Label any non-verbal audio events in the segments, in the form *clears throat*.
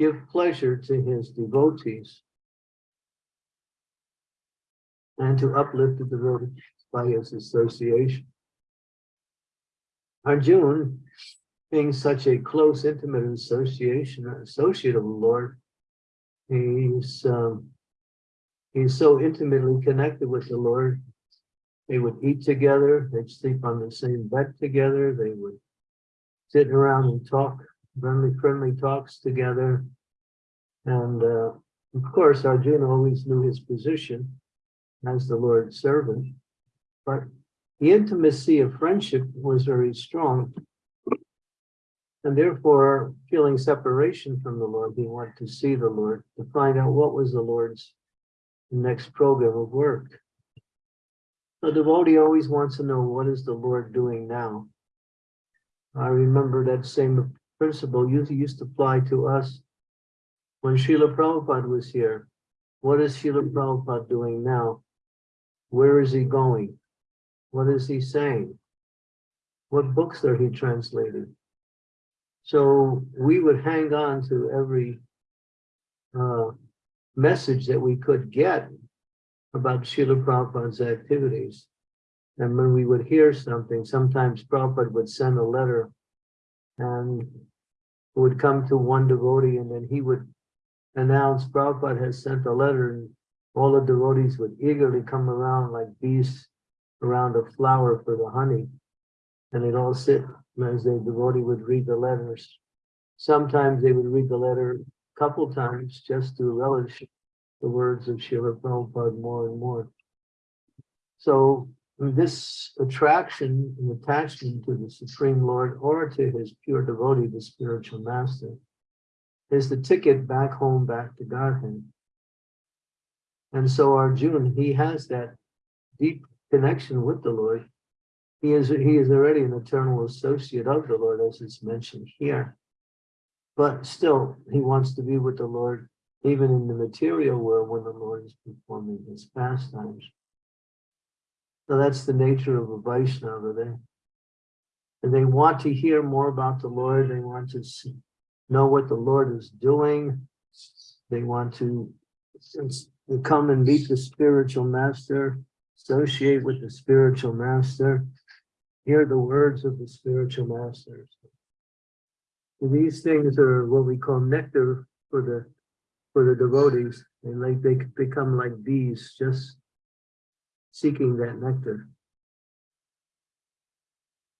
give pleasure to his devotees and to uplift the devotees by his association. Arjuna, being such a close, intimate association, associate of the Lord, he's um, he's so intimately connected with the Lord. They would eat together, they'd sleep on the same bed together, they would sit around and talk, friendly, friendly talks together. And uh, of course, Arjuna always knew his position as the Lord's servant, but the intimacy of friendship was very strong. And therefore, feeling separation from the Lord, he wanted to see the Lord, to find out what was the Lord's next program of work. The devotee always wants to know what is the Lord doing now. I remember that same principle used, used to apply to us when Srila Prabhupada was here. What is Srila Prabhupada doing now? Where is he going? What is he saying? What books are he translating? So we would hang on to every uh, message that we could get about Srila Prabhupada's activities. And when we would hear something, sometimes Prabhupada would send a letter and would come to one devotee and then he would announce Prabhupada has sent a letter and all the devotees would eagerly come around like bees around a flower for the honey. And they'd all sit as the devotee would read the letters. Sometimes they would read the letter a couple times just to relish the words of Srila Prabhupada more and more. So this attraction and attachment to the Supreme Lord or to his pure devotee, the spiritual master, is the ticket back home, back to Godhead. And so Arjuna, he has that deep connection with the Lord. He is, he is already an eternal associate of the Lord, as it's mentioned here. But still, he wants to be with the Lord, even in the material world when the Lord is performing his pastimes. So that's the nature of a Vaishnava. They, and they want to hear more about the Lord. They want to see, know what the Lord is doing. They want to, to come and meet the spiritual master, associate with the spiritual master, hear the words of the spiritual masters. These things are what we call nectar for the for the devotees. They like they become like bees, just seeking that nectar.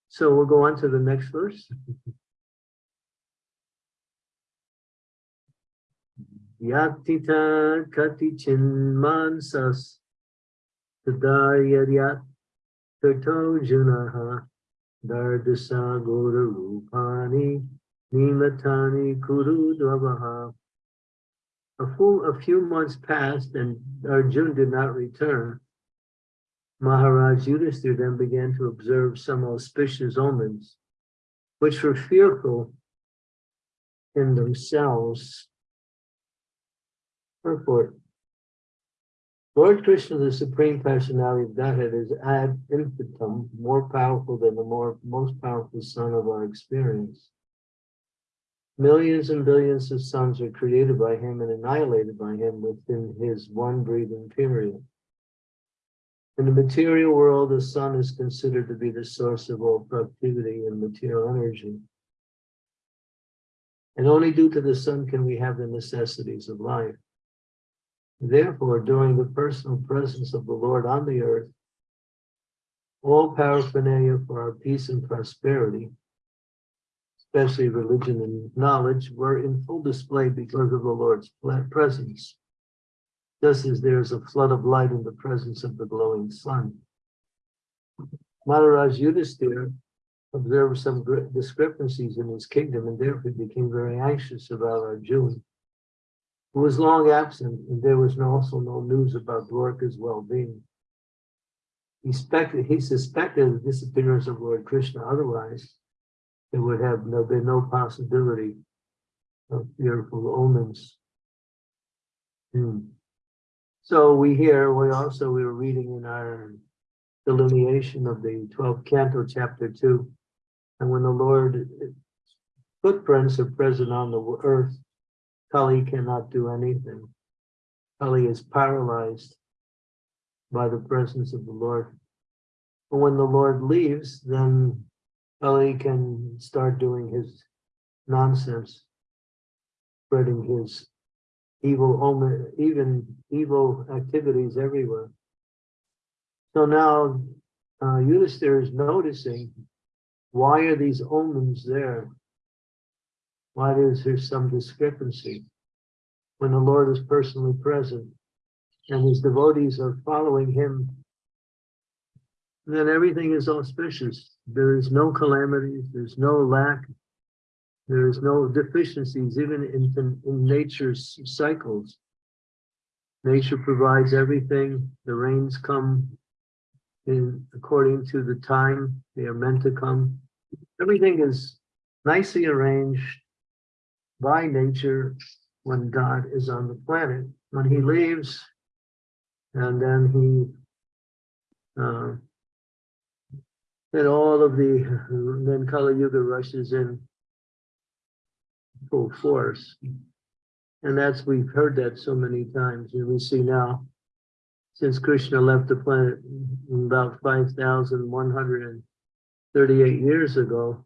So we'll go on to the next verse. Yatita kati chinmansas tadayaryat tato junaha dardasa gora rupani nimatani kuru dvavaha. A full a few months passed and Arjun did not return. Maharaj Yudhisthira then began to observe some auspicious omens, which were fearful in themselves. Purport. Lord Krishna, the Supreme Personality of Godhead, is ad infinitum, more powerful than the more most powerful sun of our experience. Millions and billions of suns are created by him and annihilated by him within his one breathing period. In the material world, the sun is considered to be the source of all productivity and material energy. And only due to the sun can we have the necessities of life. Therefore, during the personal presence of the Lord on the earth, all paraphernalia for our peace and prosperity, especially religion and knowledge, were in full display because of the Lord's presence just as there is a flood of light in the presence of the glowing sun. Maharaj Yudhisthira observed some discrepancies in his kingdom and therefore became very anxious about Arjuna, who was long absent, and there was also no news about Dwarka's well-being. He, he suspected the disappearance of Lord Krishna, otherwise there would have no, been no possibility of fearful omens. Hmm. So we hear, we also, we were reading in our delineation of the 12th canto, chapter 2. And when the Lord eh, footprints are present on the earth, Kali cannot do anything. Kali is paralyzed by the presence of the Lord. But when the Lord leaves, then Kali can start doing his nonsense, spreading his evil omen, even evil activities everywhere. So now uh, Yudhisthira is noticing why are these omens there? Why is there some discrepancy when the Lord is personally present and his devotees are following him? Then everything is auspicious. There is no calamities, there's no lack, there is no deficiencies, even in, in nature's cycles. Nature provides everything. The rains come in according to the time they are meant to come. Everything is nicely arranged by nature when God is on the planet. When he leaves, and then he, uh, then all of the, then Kali Yuga rushes in full force. And that's, we've heard that so many times, and we see now, since Krishna left the planet about 5,138 years ago,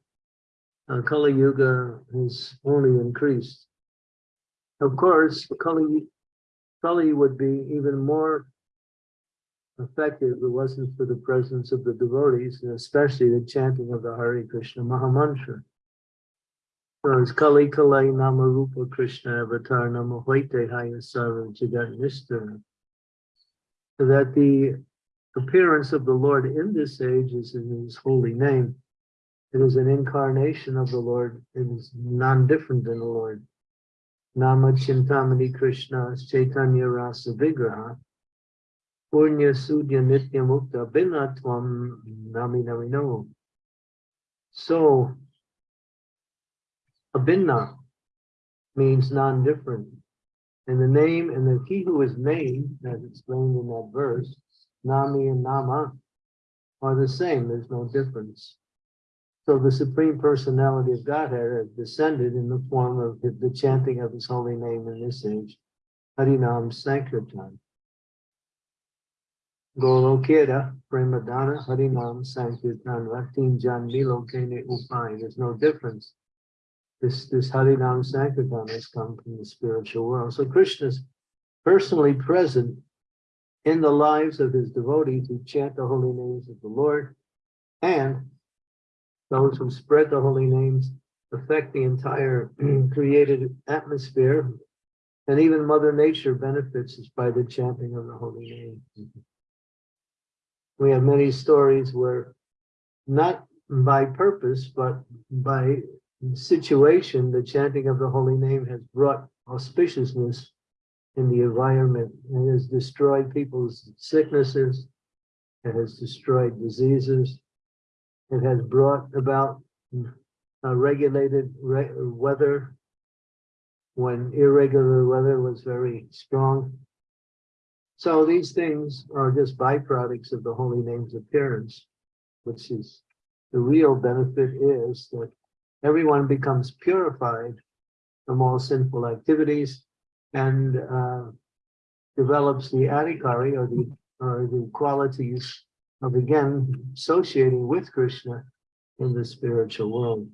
uh, Kali Yuga has only increased. Of course, Kali, Kali would be even more effective if it wasn't for the presence of the devotees, and especially the chanting of the Hare Krishna Mahamantra. It's Kali Kalai Namarupa Krishna Avatar Namahoite Hayasara Jagat Nistara. So that the appearance of the Lord in this age is in his holy name. It is an incarnation of the Lord. It is non-different than the Lord. Nama Chintamani Krishna Chaitanya Rasa Vigraha Punya Sudya Nitya Mukta Binatvam Nami Namino. So, Abhinna means non-different. And the name and the he who is named, as explained in that verse, Nami and Nama, are the same. There's no difference. So the Supreme Personality of Godhead has descended in the form of the chanting of his holy name in this age, Harinam Sankirtan. Golokera, Premadana, Harinam Sankirtan, Ratin Jan Milo Kene Upai. There's no difference. This, this Harinam Sankirtan has come from the spiritual world. So Krishna's personally present in the lives of his devotees who chant the holy names of the Lord and those who spread the holy names affect the entire *clears throat* created atmosphere and even mother nature benefits by the chanting of the holy name we have many stories where not by purpose but by situation the chanting of the holy name has brought auspiciousness in the environment. And has destroyed people's sicknesses. It has destroyed diseases. It has brought about a regulated re weather when irregular weather was very strong. So these things are just byproducts of the holy name's appearance, which is the real benefit is that everyone becomes purified from all sinful activities and uh, develops the adhikari or the or the qualities of again associating with Krishna in the spiritual world.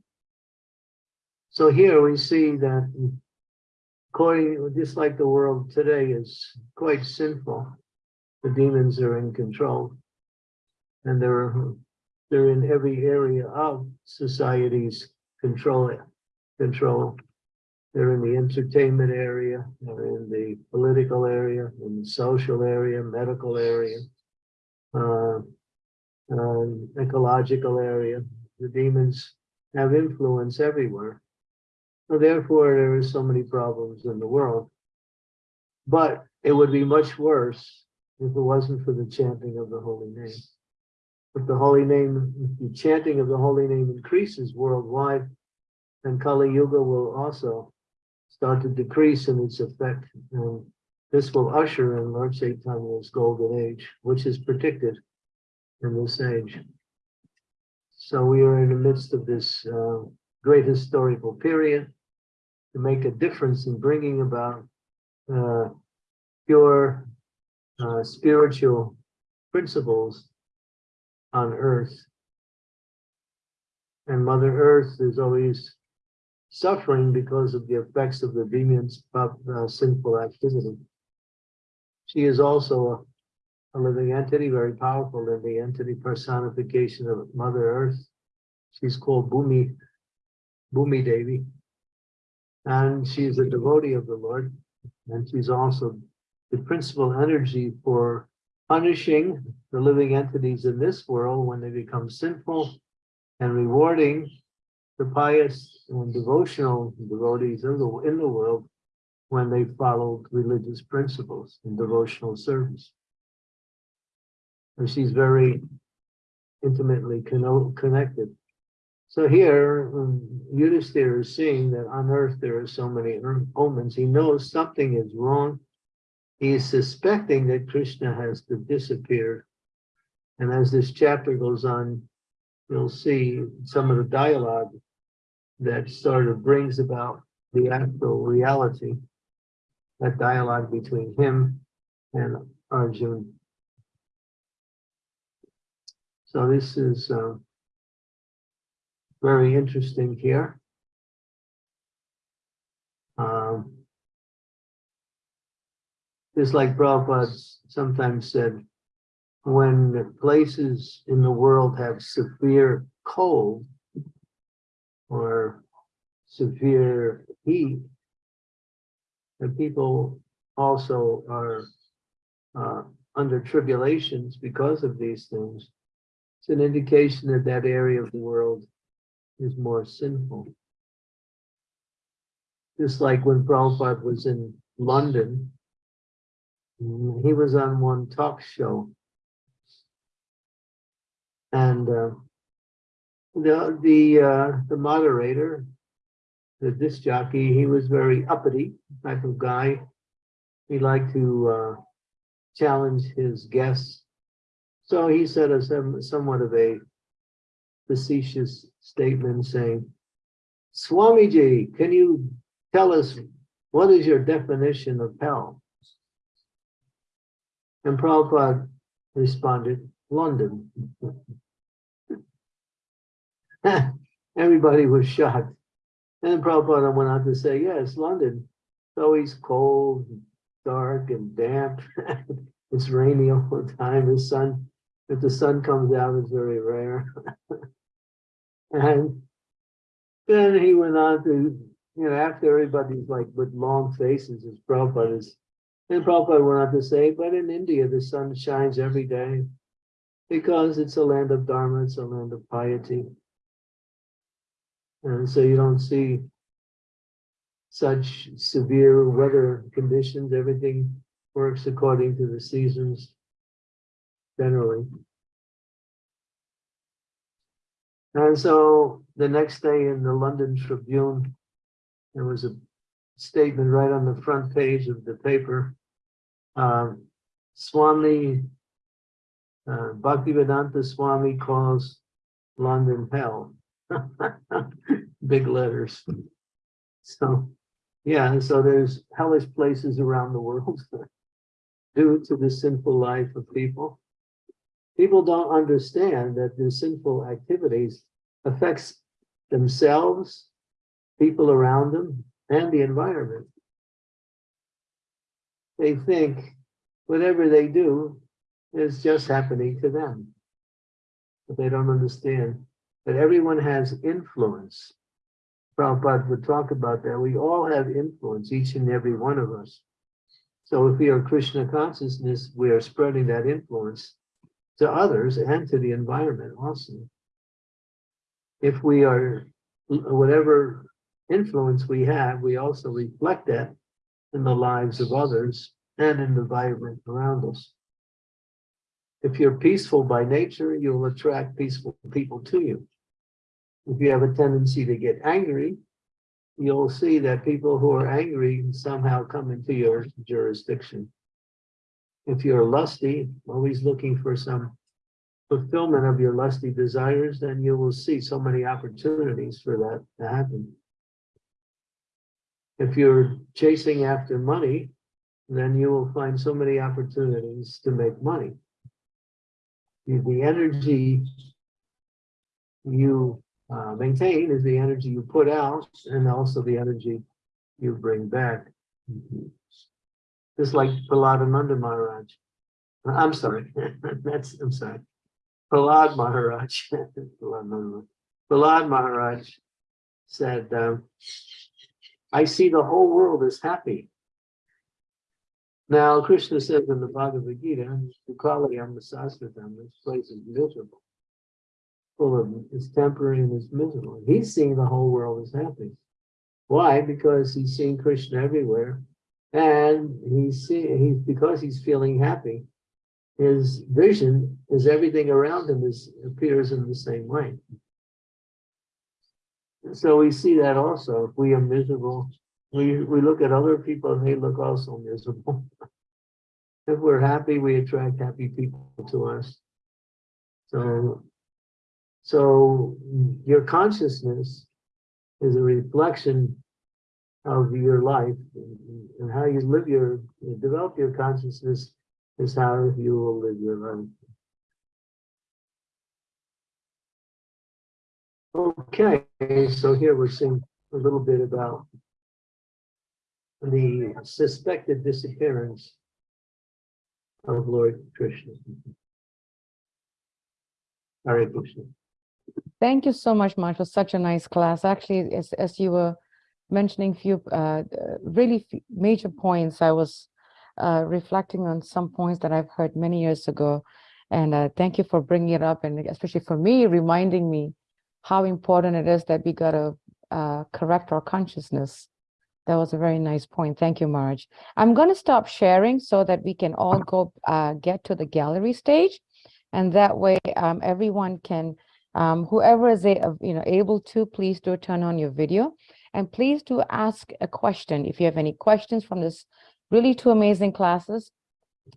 So here we see that according, just like the world today is quite sinful, the demons are in control and they're, they're in every area of society's control. it, control. They're in the entertainment area, they're in the political area, in the social area, medical area, uh, um, ecological area. The demons have influence everywhere. So therefore, there are so many problems in the world. But it would be much worse if it wasn't for the chanting of the holy name. If the holy name, the chanting of the holy name increases worldwide, then Kali Yuga will also start to decrease in its effect. And this will usher in Lord Chaitanya's golden age, which is predicted in this age. So we are in the midst of this uh, great historical period. to make a difference in bringing about uh, pure uh, spiritual principles on earth. And Mother Earth is always suffering because of the effects of the demon's uh, sinful activity. She is also a, a living entity, very powerful in the entity personification of Mother Earth. She's called Bhumi, Bhumi Devi. And she's a devotee of the Lord. And she's also the principal energy for punishing the living entities in this world when they become sinful and rewarding the pious and devotional devotees in the, in the world when they follow religious principles and devotional service. And she's very intimately connected. So here, um, Yudhisthira is seeing that on earth there are so many omens. He knows something is wrong. He is suspecting that Krishna has disappeared. And as this chapter goes on, you'll see some of the dialogue that sort of brings about the actual reality, that dialogue between him and Arjun. So this is uh, very interesting here. Um, just like Prabhupada sometimes said, when places in the world have severe cold, or severe heat, the people also are uh, under tribulations because of these things. It's an indication that that area of the world is more sinful. Just like when Prabhupada was in London, he was on one talk show. And uh, the the uh, the moderator, the disc jockey, he was very uppity type of guy. He liked to uh, challenge his guests. So he said a some, somewhat of a facetious statement saying, Swamiji, can you tell us what is your definition of hell? And Prabhupada responded, London. *laughs* Everybody was shocked. And Prabhupada went on to say, yes, London, it's always cold, dark, and damp. *laughs* it's rainy all the time. The sun, if the sun comes out, it's very rare. *laughs* and then he went on to, you know, after everybody's like with long faces, as Prabhupada is, and Prabhupada went on to say, but in India, the sun shines every day because it's a land of Dharma, it's a land of piety. And so you don't see such severe weather conditions. Everything works according to the seasons generally. And so the next day in the London Tribune, there was a statement right on the front page of the paper. Um, Swami, uh, Bhaktivedanta Swami calls London hell. *laughs* Big letters. So, yeah, so there's hellish places around the world *laughs* due to the sinful life of people. People don't understand that the sinful activities affects themselves, people around them, and the environment. They think whatever they do is just happening to them. But they don't understand that everyone has influence. Prabhupada would talk about that. We all have influence, each and every one of us. So if we are Krishna consciousness, we are spreading that influence to others and to the environment also. If we are, whatever influence we have, we also reflect that in the lives of others and in the environment around us. If you're peaceful by nature, you'll attract peaceful people to you. If you have a tendency to get angry, you'll see that people who are angry somehow come into your jurisdiction. If you're lusty, always looking for some fulfillment of your lusty desires, then you will see so many opportunities for that to happen. If you're chasing after money, then you will find so many opportunities to make money. The- energy you uh, maintain is the energy you put out and also the energy you bring back. Just like Prahladananda Maharaj. I'm sorry, *laughs* that's, I'm sorry. Prahlad Maharaj. *laughs* Prahlad Maharaj. Said, um, I see the whole world as happy. Now, Krishna says in the Bhagavad Gita, Dukalayam Sastratam, this place is miserable. Full of, it's temporary and it's miserable. He's seeing the whole world as happy. Why? Because he's seeing Krishna everywhere. And he's see, he's because he's feeling happy. His vision is everything around him is appears in the same way. So we see that also. If we are miserable, we we look at other people and they look also miserable. *laughs* If we're happy, we attract happy people to us. So, so your consciousness is a reflection of your life and and how you live your, develop your consciousness is how you will live your life. Okay, so here we're seeing a little bit about the suspected disappearance of Lord Krishna. Hare Krishna. Thank you so much, was such a nice class. Actually, as, as you were mentioning a few uh, really major points, I was uh, reflecting on some points that I've heard many years ago. And uh, thank you for bringing it up, and especially for me, reminding me how important it is that we got to uh, correct our consciousness. That was a very nice point. Thank you, Marge. I'm going to stop sharing so that we can all go uh, get to the gallery stage. And that way, um, everyone can, um, whoever is a, you know, able to, please do turn on your video. And please do ask a question. If you have any questions from this really two amazing classes,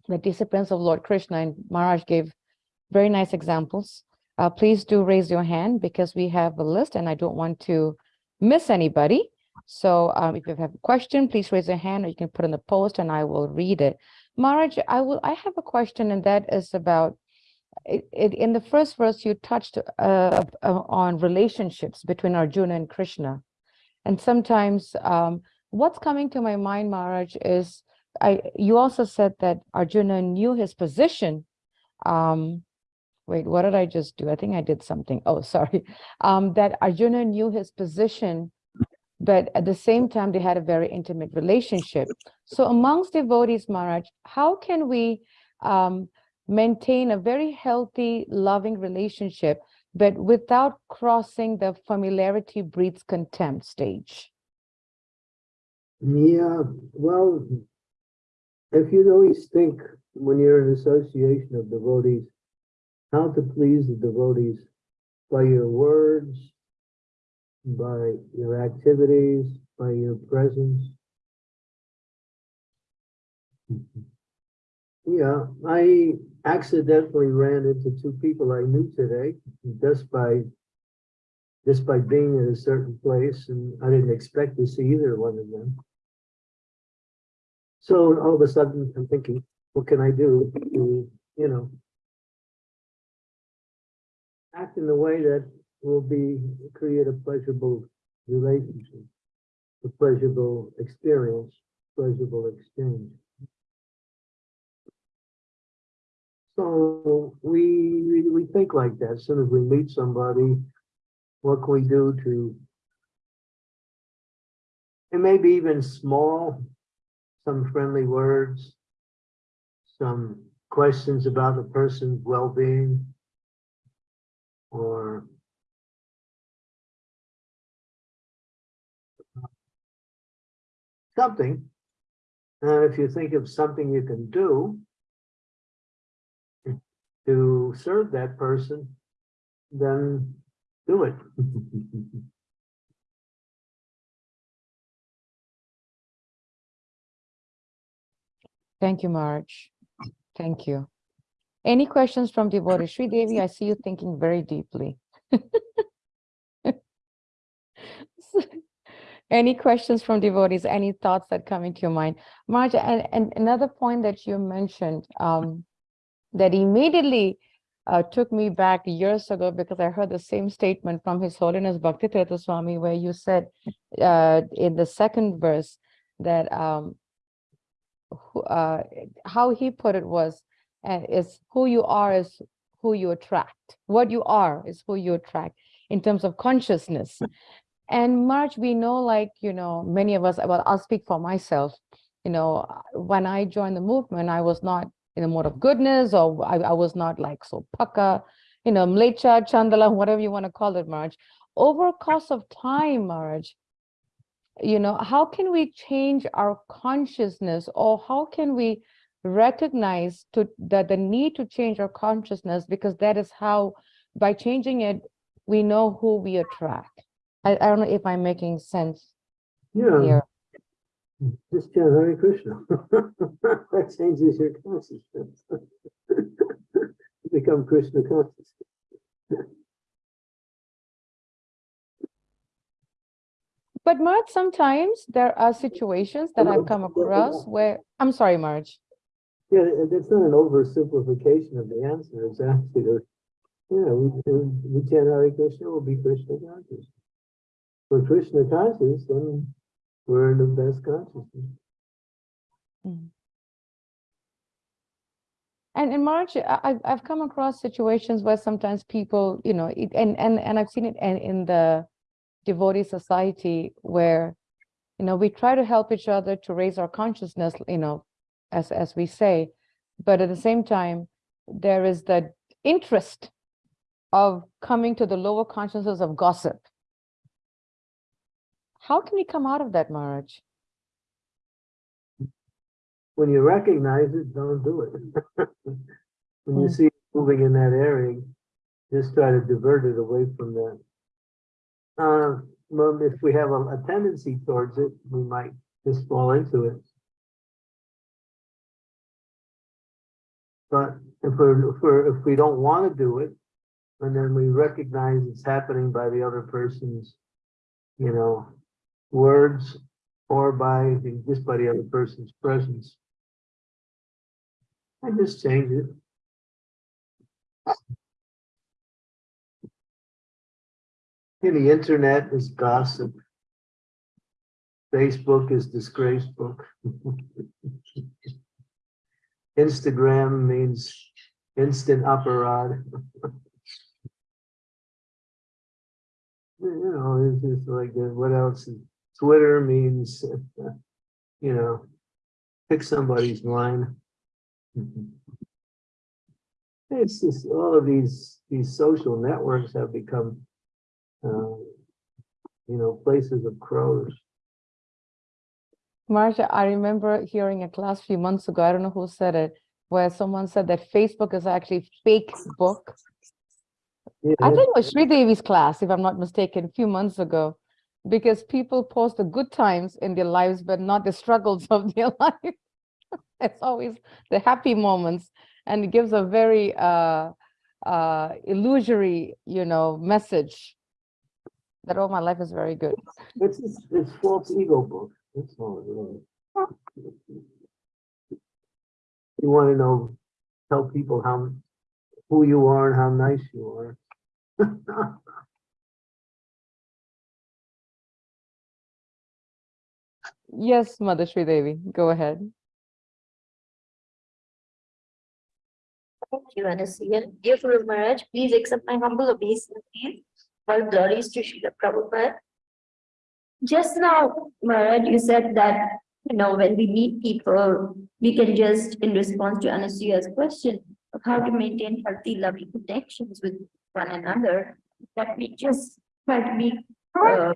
the disciplines of Lord Krishna and Maharaj gave very nice examples. Uh, please do raise your hand because we have a list and I don't want to miss anybody. So um, if you have a question, please raise your hand or you can put in the post and I will read it. Maharaj, I will, I have a question and that is about it, it, in the first verse, you touched uh, uh, on relationships between Arjuna and Krishna. And sometimes um, what's coming to my mind, Maharaj, is I, you also said that Arjuna knew his position. Um, wait, what did I just do? I think I did something. Oh, *laughs* sorry. Um, that Arjuna knew his position, but at the same time, they had a very intimate relationship. So amongst devotees, Maharaj, how can we um, maintain a very healthy, loving relationship, but without crossing the familiarity breeds contempt stage? Yeah, well, if you'd always think when you're in association of devotees, how to please the devotees by your words, by your activities, by your presence. Yeah, I accidentally ran into two people I knew today just by just by being in a certain place, and I didn't expect to see either one of them. So all of a sudden, I'm thinking, what can I do to, you know, act in a way that will be, create a pleasurable relationship, a pleasurable experience, pleasurable exchange. So we, we, think like that. As soon as we meet somebody, what can we do to, and maybe even small, some friendly words, some questions about the person's well-being, or something. And if you think of something you can do to serve that person, then do it. *laughs* Thank you, Marge. Thank you. Any questions from devotees? Sri Devi, I see you thinking very deeply. *laughs* Any questions from devotees? Any thoughts that come into your mind? Marja, and, and another point that you mentioned, um, that immediately uh, took me back years ago because I heard the same statement from His Holiness Bhakti Tirtha Swami, where you said uh, in the second verse that um, uh, how he put it was, is who you are is who you attract. What you are is who you attract in terms of consciousness. And March, we know, like, you know, many of us, well, I'll speak for myself. You know, when I joined the movement, I was not in a mode of goodness, or I, I was not like so pucka, you know, mlecha, chandala, whatever you want to call it, March. Over course of time, March, you know, how can we change our consciousness or how can we recognize to that the need to change our consciousness because that is how by changing it we know who we attract i, I don't know if i'm making sense Yeah, here just chant Hare Krishna. *laughs* That changes your consciousness. You *laughs* Become Krishna conscious. but marge sometimes there are situations that i've come *laughs* across where i'm sorry marge Yeah, that's not an oversimplification of the answer, it's actually, yeah, we, we chant Hare Krishna, we'll be Krishna conscious. We're Krishna conscious, then we're in the best consciousness. Hmm. And in March, I- I've, I've come across situations where sometimes people, you know, it, and, and, and I've seen it in, in the devotee society where, you know, we try to help each other to raise our consciousness, you know, as, as we say, but at the same time, there is the interest of coming to the lower consciousness of gossip. How can we come out of that, Maharaj? When you recognize it, don't do it. *laughs* When you Mm. see it moving in that area, just try to divert it away from that. Uh, well, if we have a, a tendency towards it, we might just fall into it. But if we're, if we're, if we don't want to do it, and then we recognize it's happening by the other person's, you know, words or by, the- just by the other person's presence. I just change it. And the internet is gossip. Facebook is disgrace book. *laughs* Instagram means instant apparat. *laughs* You know, it's just like, that. what else? Twitter means, uh, *laughs* you know, pick somebody's line. *laughs* It's just, all of these, these social networks have become, uh, you know, places of crows. Marsha, I remember hearing a class a few months ago, I don't know who said it, where someone said that Facebook is actually fake book. Yeah, I think it was Sri Devi's class, if I'm not mistaken, a few months ago. Because people post the good times in their lives, but not the struggles *laughs* of their life. *laughs* It's always the happy moments and it gives a very uh, uh, illusory, you know, message that, oh, my life is very good. It's, it's false ego book. That's all it is. You want to know, tell people how, who you are and how nice you are. *laughs* Yes, Mother Sri Devi, go ahead. Thank you, Anastasia. Dear Guru Maharaj, please accept my humble obeisance. All glories to Srila Prabhupada. Just now, Maharaj, you said that, you know, when we meet people, we can just, in response to Anastasia's question of how to maintain healthy, loving connections with one another, that we just try to be uh,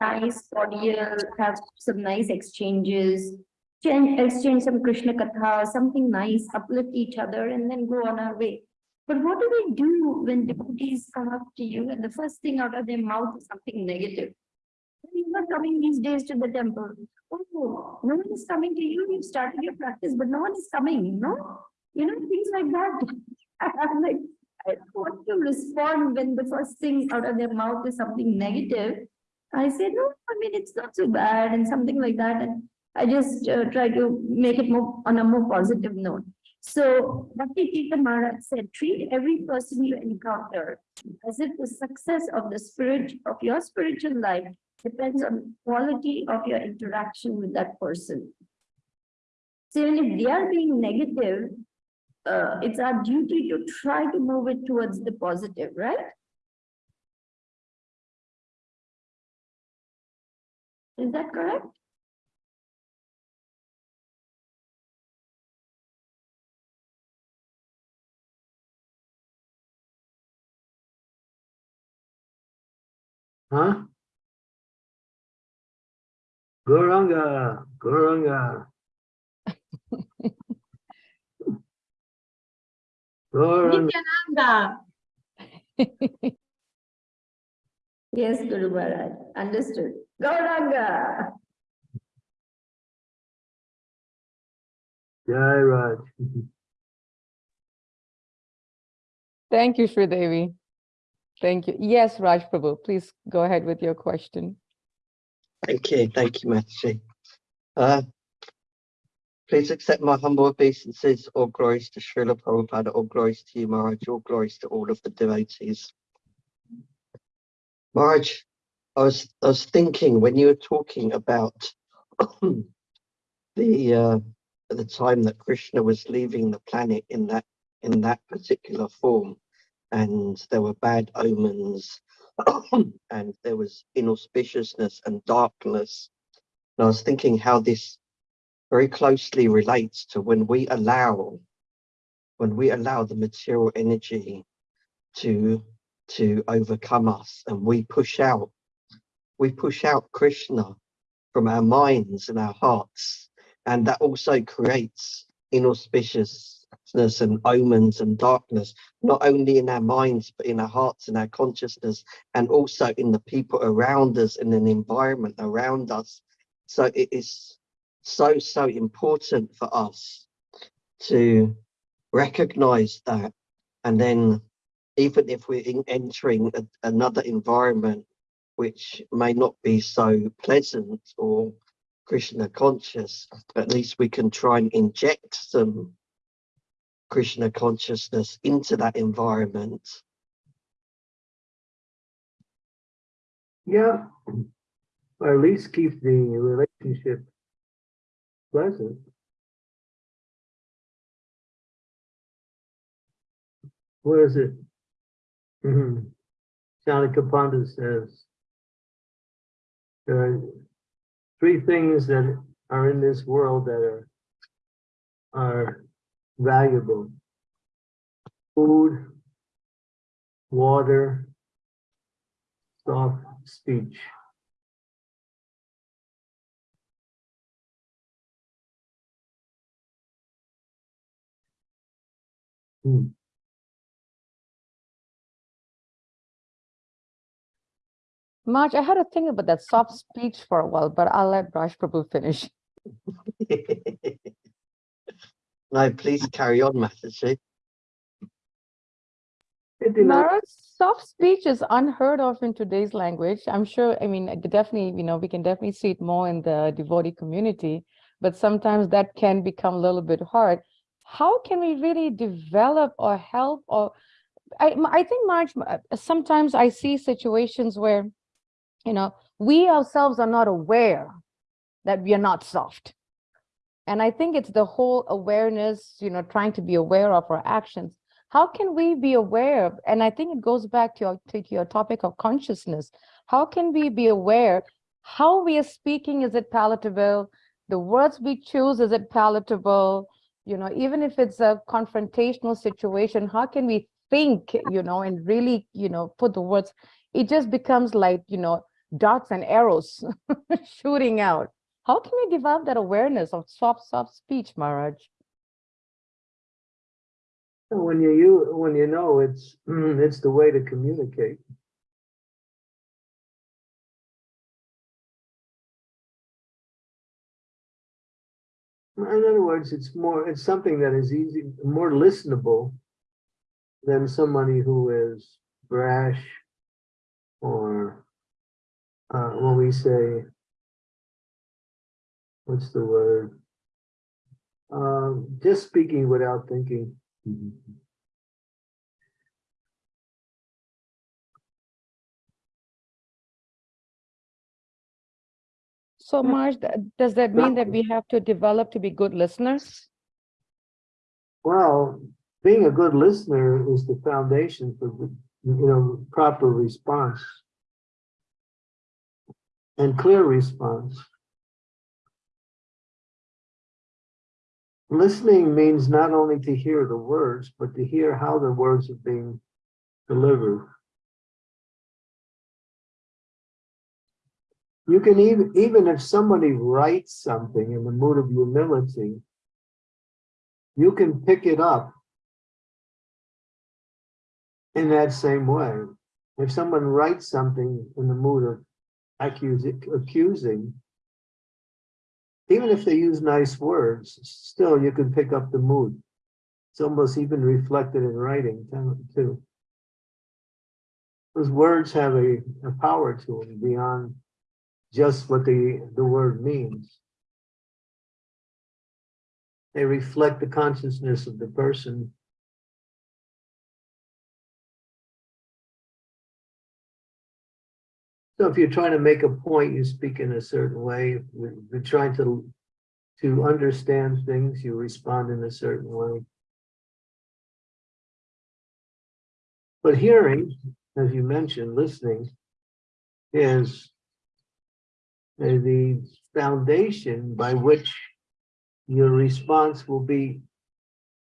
nice, cordial, have some nice exchanges, exchange, exchange some Krishna Katha, something nice, uplift each other and then go on our way. But what do we do when devotees come up to you and the first thing out of their mouth is something negative? You're coming these days to the temple. Oh, no one is coming to you, you've started your practice, but no one is coming, you know? You know, things like that. *laughs* I'm like, I don't want to respond when the first thing out of their mouth is something negative. I say, no, I mean, it's not so bad and something like that. And I just uh, try to make it more on a more positive note. So Bhakti Tirtha Maharaj said, treat every person you encounter as if the success of the spirit of your spiritual life depends on quality of your interaction with that person. So even if they are being negative, uh, it's our duty to try to move it towards the positive, right? Is that correct? Huh? Gauranga, Gauranga. Gauranga. Nityananda, *laughs* Yes, Guru Maharaj, understood. Gauranga. Jai Raj. Thank you, Sri Devi. Thank you. Yes, Raj Prabhu, please go ahead with your question. Thank you, thank you, Mataji. Uh, please accept my humble obeisances, all glories to Srila Prabhupada, all glories to you, Maharaj, all glories to all of the devotees. Maharaj, I was, I was thinking when you were talking about *clears throat* the, uh, the time that Krishna was leaving the planet in that, in that particular form, and there were bad omens, *coughs* and there was inauspiciousness and darkness. And I was thinking how this very closely relates to when we allow, when we allow the material energy to, to overcome us and we push out, we push out Krishna from our minds and our hearts. And that also creates inauspiciousness and omens and darkness, not only in our minds, but in our hearts and our consciousness, and also in the people around us and an environment around us. So it is so, so important for us to recognize that. And then even if we're entering a, another environment, which may not be so pleasant or Krishna conscious, at least we can try and inject some Krishna consciousness into that environment. Yeah. Or at least keep the relationship pleasant. What is it? Mhm. Chanakya Pandit says. There are three things that are in this world that are are valuable. Food, water, soft speech. Hmm. Marge, I had to think about that soft speech for a while, but I'll let Raj Prabhu finish. *laughs* no, please carry on, Mataji. It soft speech is unheard of in today's language. I'm sure, I mean, definitely, you know, we can definitely see it more in the devotee community, but sometimes that can become a little bit hard. How can we really develop or help or I, I think Marge, uh, sometimes I see situations where, you know, we ourselves are not aware that we are not soft. And I think it's the whole awareness, you know, trying to be aware of our actions. How can we be aware? And I think it goes back to your, to your topic of consciousness. How can we be aware? How we are speaking, is it palatable? The words we choose, is it palatable? You know, even if it's a confrontational situation, how can we think, you know, and really, you know, put the words? It just becomes like, you know, dots and arrows *laughs* shooting out. How can we develop that awareness of soft, soft speech, Maharaj? When you, you, when you know it's, *clears throat* it's the way to communicate. In other words, it's more, it's something that is easy, more listenable than somebody who is brash or uh, when we say, what's the word? Um, just speaking without thinking. So Marge, does that mean that we have to develop to be good listeners? Well, being a good listener is the foundation for, you know, proper response. And clear response. Listening means not only to hear the words, but to hear how the words are being delivered. You can even, even if somebody writes something in the mood of humility, you can pick it up in that same way. If someone writes something in the mood of accusing, accusing, even if they use nice words, still you can pick up the mood. It's almost even reflected in writing too. Those words have a, a power to them beyond just what the, the word means. They reflect the consciousness of the person. So if you're trying to make a point, you speak in a certain way. If you're trying to, to understand things, you respond in a certain way. But hearing, as you mentioned, listening is uh, the foundation by which your response will be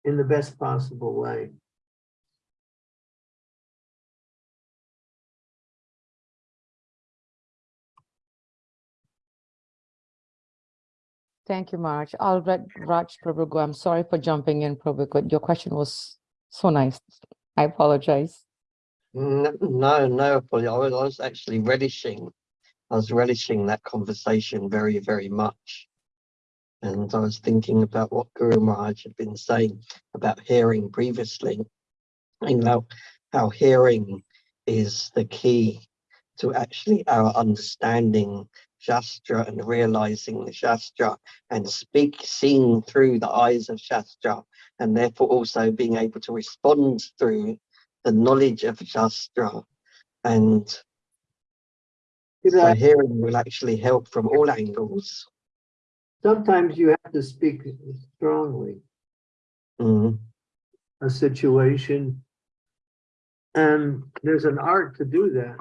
in the best possible way. Thank you, Marge. I'll let Raj Prabhu. I'm sorry for jumping in, Prabhu, your question was so nice. I apologize. No, no, no, apology. I was, I was actually relishing, I was relishing that conversation very, very much. And I was thinking about what Guru Maharaj had been saying about hearing previously. And how, how hearing is the key to actually our understanding Shastra and realizing the Shastra and speak, seeing through the eyes of Shastra and therefore also being able to respond through the knowledge of Shastra and so hearing will actually help from all angles. Sometimes you have to speak strongly, Mm, a situation. And there's an art to do that.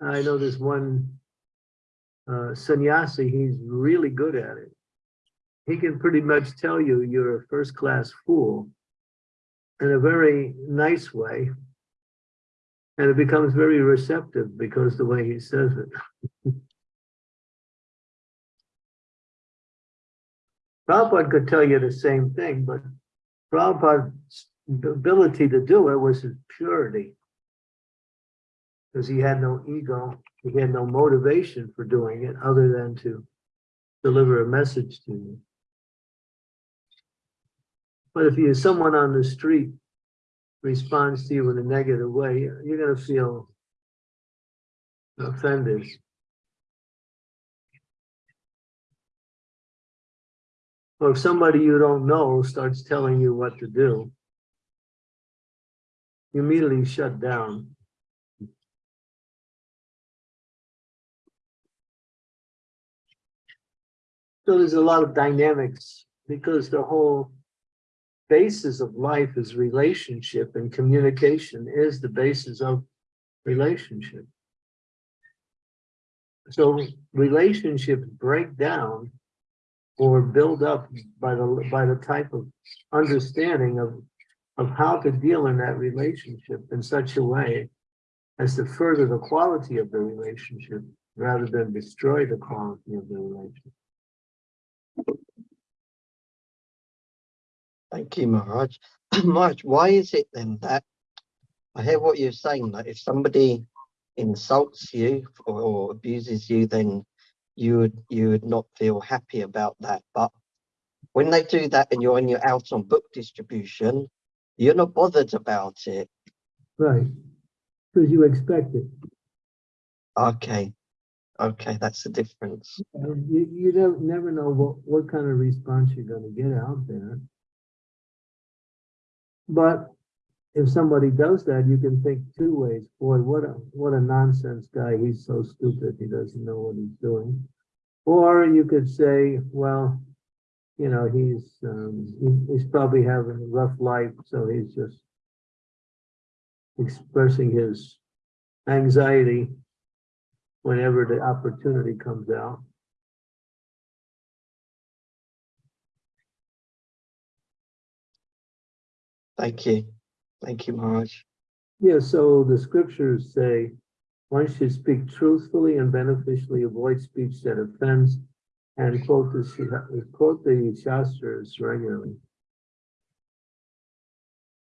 I know there's one uh, sannyasi, he's really good at it. He can pretty much tell you you're a first-class fool in a very nice way. And it becomes very receptive because the way he says it. *laughs* Prabhupada could tell you the same thing, but Prabhupada's ability to do it was his purity. Because he had no ego, he had no motivation for doing it other than to deliver a message to you. But if you, someone on the street responds to you in a negative way, you're gonna feel offended. Or if somebody you don't know starts telling you what to do, you immediately shut down. So there's a lot of dynamics because the whole basis of life is relationship and communication is the basis of relationship. So relationships break down or build up by the, by the type of understanding of, of how to deal in that relationship in such a way as to further the quality of the relationship rather than destroy the quality of the relationship. Thank you, Maharaj. *clears throat* Maharaj, why is it then that I hear what you're saying, that if somebody insults you or, or abuses you, then you would you would not feel happy about that. But when they do that and you're when you're out on book distribution, you're not bothered about it. Right, because you expect it. Okay. Okay, that's the difference. You, you don't, never know what, what kind of response you're gonna get out there. But if somebody does that, you can think two ways. Boy, what a, what a nonsense guy. He's so stupid. He doesn't know what he's doing. Or you could say, well, you know, he's, um, he's probably having a rough life, so he's just expressing his anxiety whenever the opportunity comes out. Thank you. Thank you, Maharaj. Yeah, so the scriptures say, one should speak truthfully and beneficially, avoid speech that offends, and quote the, quote the Shastras regularly.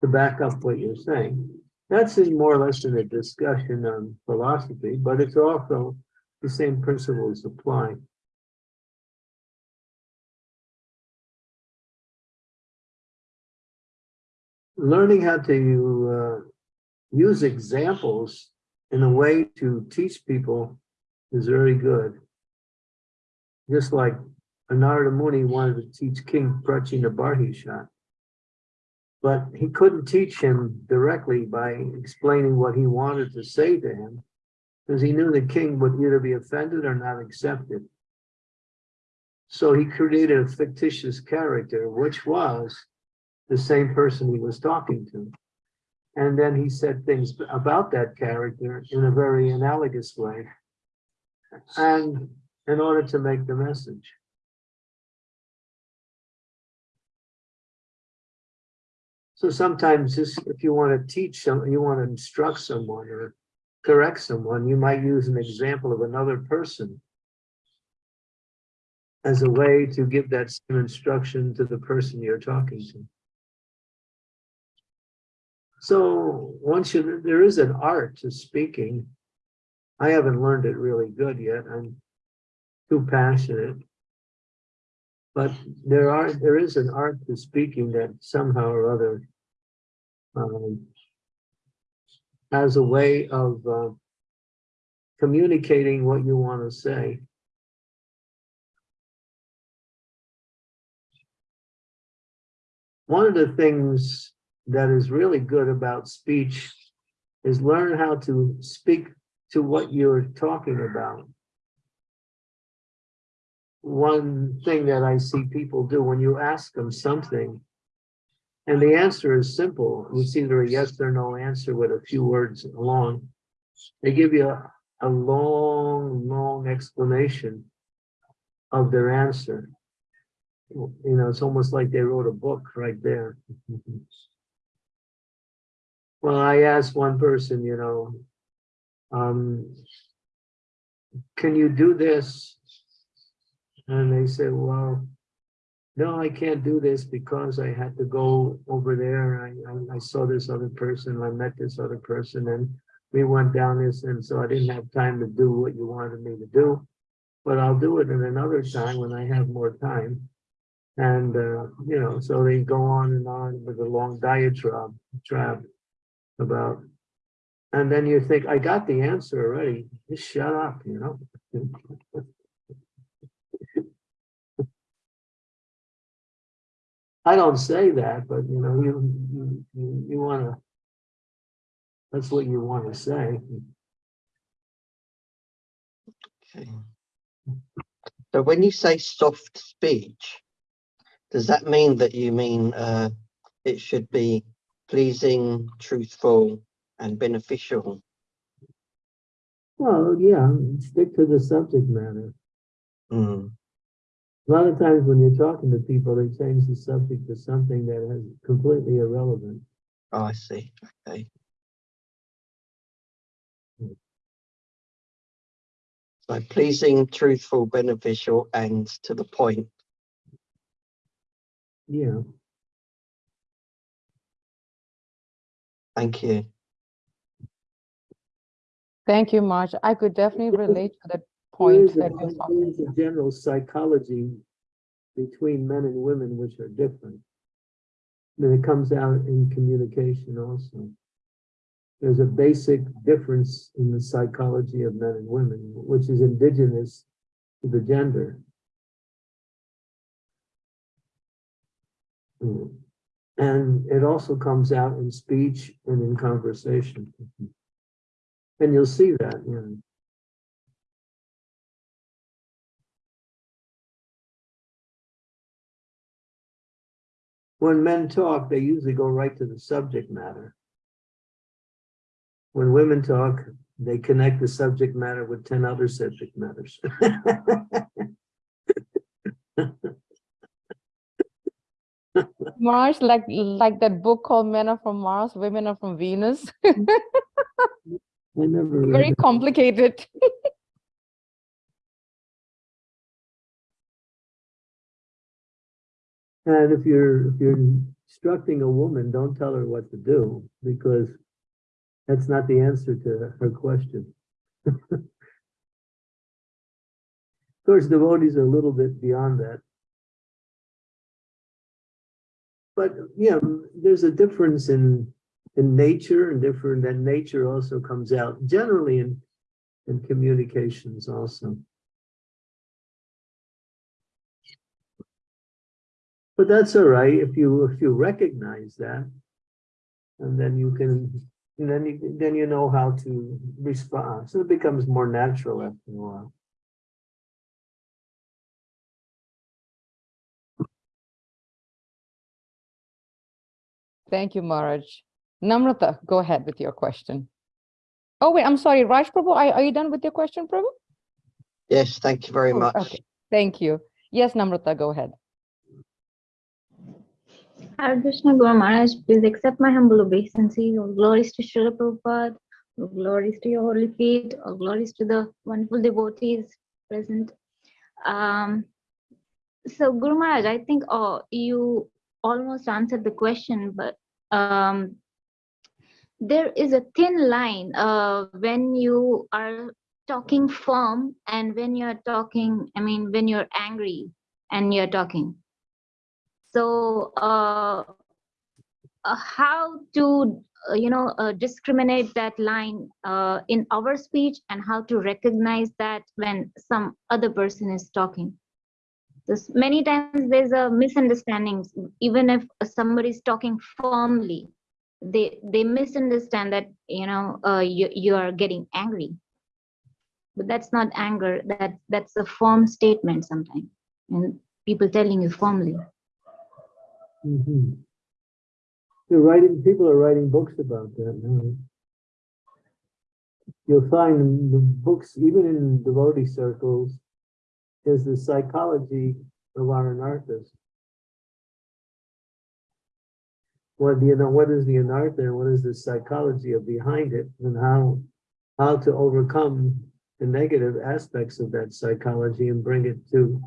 To back up what you're saying. That's in more or less in a discussion on philosophy, but it's also the same principles apply. Learning how to uh, use examples in a way to teach people is very good. Just like Narada Muni wanted to teach King Prachinabarhisha, But he couldn't teach him directly by explaining what he wanted to say to him, because he knew the king would either be offended or not accept it. So he created a fictitious character, which was the same person he was talking to. And then he said things about that character in a very analogous way. And in order to make the message. So sometimes if you want to teach some, you want to instruct someone or correct someone, you might use an example of another person as a way to give that same instruction to the person you're talking to. So once you, there is an art to speaking. I haven't learned it really good yet. I'm too passionate. But there are, there is an art to speaking that somehow or other um, has a way of uh, communicating what you want to say. One of the things that is really good about speech is learn how to speak to what you're talking about. One thing that I see people do when you ask them something, and the answer is simple, it's either a yes or no answer with a few words along. They give you a, a long, long explanation of their answer. You know, it's almost like they wrote a book right there. *laughs* Well, I asked one person, you know, um, can you do this? And they said, well, no, I can't do this because I had to go over there. I, I, I saw this other person, I met this other person and we went down this and so I didn't have time to do what you wanted me to do. But I'll do it in another time when I have more time. And, uh, you know, so they go on and on with a long diatribe, about, and then you think, I got the answer already, just shut up, you know? *laughs* I don't say that, but you know, you, you, you, you wanna, that's what you wanna say. Okay. So when you say soft speech, does that mean that you mean uh, it should be pleasing, truthful, and beneficial? Well, yeah, stick to the subject matter. Mm, A lot of times when you're talking to people, they change the subject to something that is completely irrelevant. oh, I see. Okay. So pleasing, truthful, beneficial, and to the point. Yeah, Thank you. Thank you, Marge. I could definitely relate to the there point is a, that you're talking. there is a general psychology between men and women which are different. Then it comes out in communication also. there's a basic difference in the psychology of men and women, which is indigenous to the gender. Mm. And it also comes out in speech and in conversation. And you'll see that, you know. When men talk, they usually go right to the subject matter. When women talk, they connect the subject matter with ten other subject matters. *laughs* Mars, like like that book called Men Are From Mars, Women Are From Venus. I never read Very complicated. And if you're, if you're instructing a woman, don't tell her what to do, because that's not the answer to her question. *laughs* Of course, devotees are a little bit beyond that. But, yeah, there's a difference in, in nature and different, and nature also comes out generally in, in communications also. But that's all right if you, if you recognize that. And then you can, and then you, then you know how to respond. So it becomes more natural after a while. Thank you, Maharaj. Namrata, go ahead with your question. Oh, wait, I'm sorry, Raj Prabhu, are, are you done with your question, Prabhu? Yes, thank you very Oh, much. Okay, thank you. Yes, Namrata, go ahead. Hare Krishna Guru Maharaj, please accept my humble obeisance. All glories to Srila Prabhupada, all glories to your holy feet, all glories to the wonderful devotees present. Um, so Guru Maharaj, I think uh, you almost answered the question, but um, there is a thin line uh, when you are talking firm and when you're talking, I mean, when you're angry and you're talking. So uh, uh, how to, uh, you know, uh, discriminate that line uh, in our speech and how to recognize that when some other person is talking. This many times there's a misunderstanding, even if somebody is talking firmly, they they misunderstand that, you know, uh, you, you are getting angry. But that's not anger, that that's a firm statement sometimes. And people telling you firmly. Mhm. They're writing, people are writing books about that now. You'll find the books, even in devotee circles, is the psychology of our anarthas. What you know, what is the anartha what is the psychology of behind it and how, how to overcome the negative aspects of that psychology and bring it to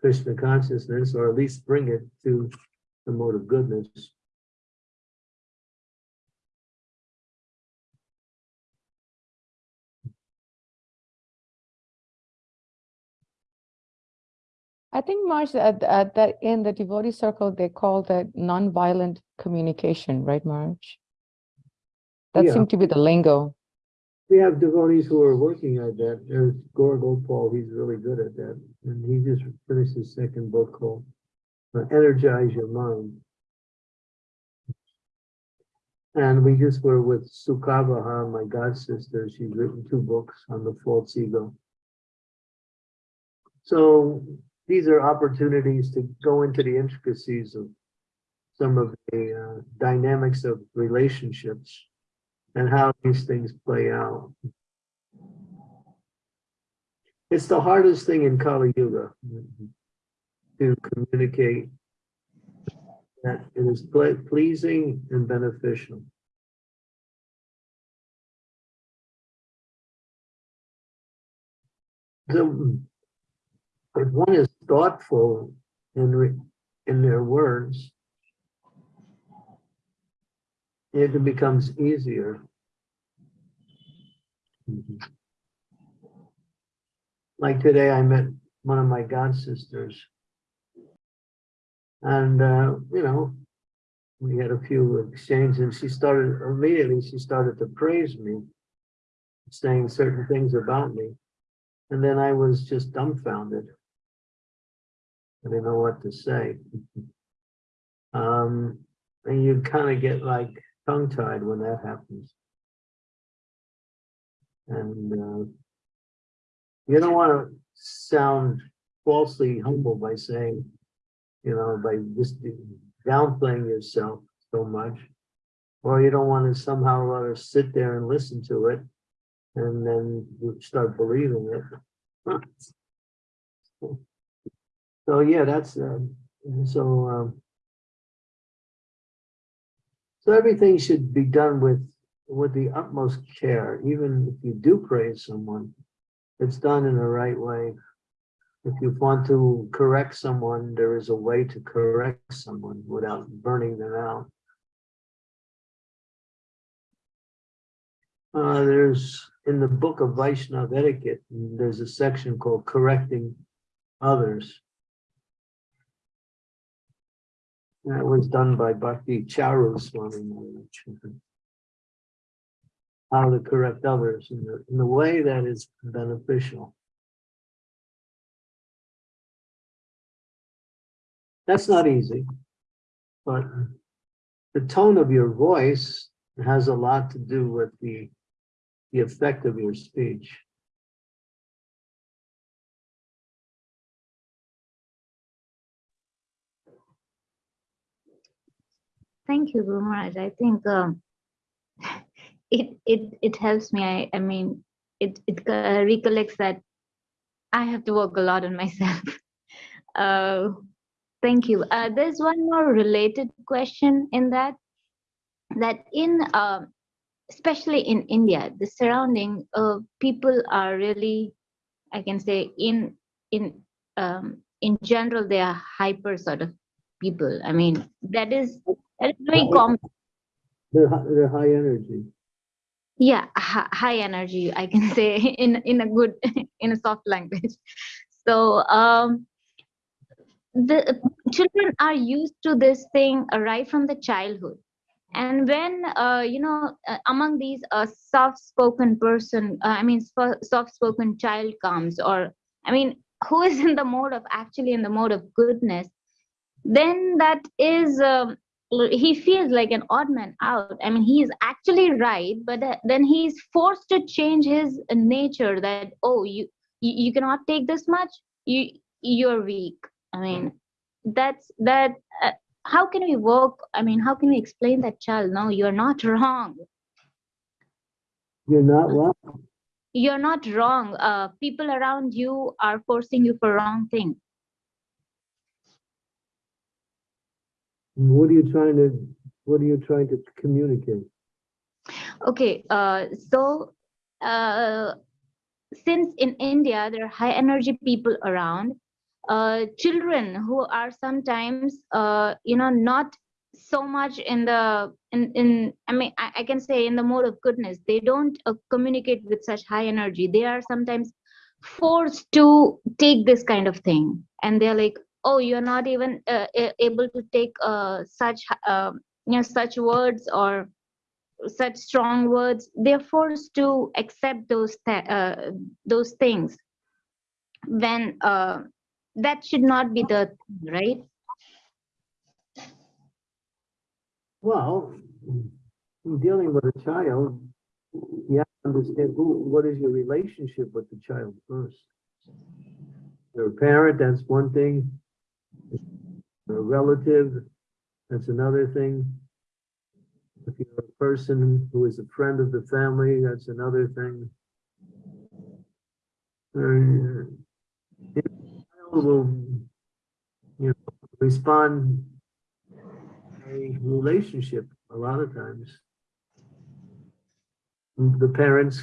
Krishna consciousness, or at least bring it to the mode of goodness. I think Marge, at, at that in the devotee circle, they call that non-violent communication, right, Marge? That Yeah. seemed to be the lingo. We have devotees who are working at that. There's Gaur Gopal, he's really good at that. And he just finished his second book called uh, Energize Your Mind. And we just were with Sukavaha, my god sister. She's written two books on the false ego. So these are opportunities to go into the intricacies of some of the uh, dynamics of relationships and how these things play out. It's the hardest thing in Kali Yuga to communicate that it is ple- pleasing and beneficial. So one is thoughtful in, in their words, it becomes easier. Like today, I met one of my god sisters. And, uh, you know, we had a few exchanges and she started, immediately she started to praise me, saying certain things about me. And then I was just dumbfounded. I didn't know what to say. Um, and you kind of get like tongue tied when that happens. And uh, you don't want to sound falsely humble by saying, you know, by just downplaying yourself so much. Or you don't want to somehow or other sit there and listen to it and then you start believing it. *laughs* So yeah, that's um, so um, so everything should be done with with the utmost care, even if you do praise someone, it's done in the right way. If you want to correct someone, there is a way to correct someone without burning them out. Uh, there's, in the book of Vaishnav etiquette, there's a section called correcting others. That was done by Bhakti Charu Swami Maharaj. How to correct others in the, in the way that is beneficial. That's not easy, but the tone of your voice has a lot to do with the, the effect of your speech. Thank you, Maharaj. I think um, *laughs* it it it helps me. I I mean, it it uh, recollects that I have to work a lot on myself. *laughs* Uh, thank you. Uh, there's one more related question in that that in um, especially in India, the surrounding people are really, I can say, in in um, in general, they are hyper sort of people. I mean, that is that is very common. They're, they're high energy. Yeah, high energy. I can say *laughs* in in a good *laughs* in a soft language. So um, the children are used to this thing right from the childhood and when uh, you know uh, among these uh, soft spoken person uh, i mean soft spoken child comes or i mean who is in the mode of actually in the mode of goodness then that is um, he feels like an odd man out. I mean he is actually right but uh, then he's forced to change his nature that oh you you, you cannot take this much you you're weak. I mean that's that uh, how can we work i mean how can we explain that child? No you're not wrong. You're not what? you're not wrong. Uh, people around you are forcing you for wrong thing What are you trying to, what are you trying to communicate? okay uh, so uh, since in india there are high energy people around uh, children who are sometimes uh, you know not so much in the in in i mean I, I can say in the mode of goodness they don't uh, communicate with such high energy they are sometimes forced to take this kind of thing and they're like oh you're not even uh, able to take uh, such uh, you know such words or such strong words they're forced to accept those th- uh, those things when uh, that should not be the thing, right Well, in dealing with a child, you have to understand who, what is your relationship with the child first. You're a parent, that's one thing. A relative, that's another thing. If you're a person who is a friend of the family, that's another thing. Uh, the child will, you know, respond a relationship a lot of times. The parents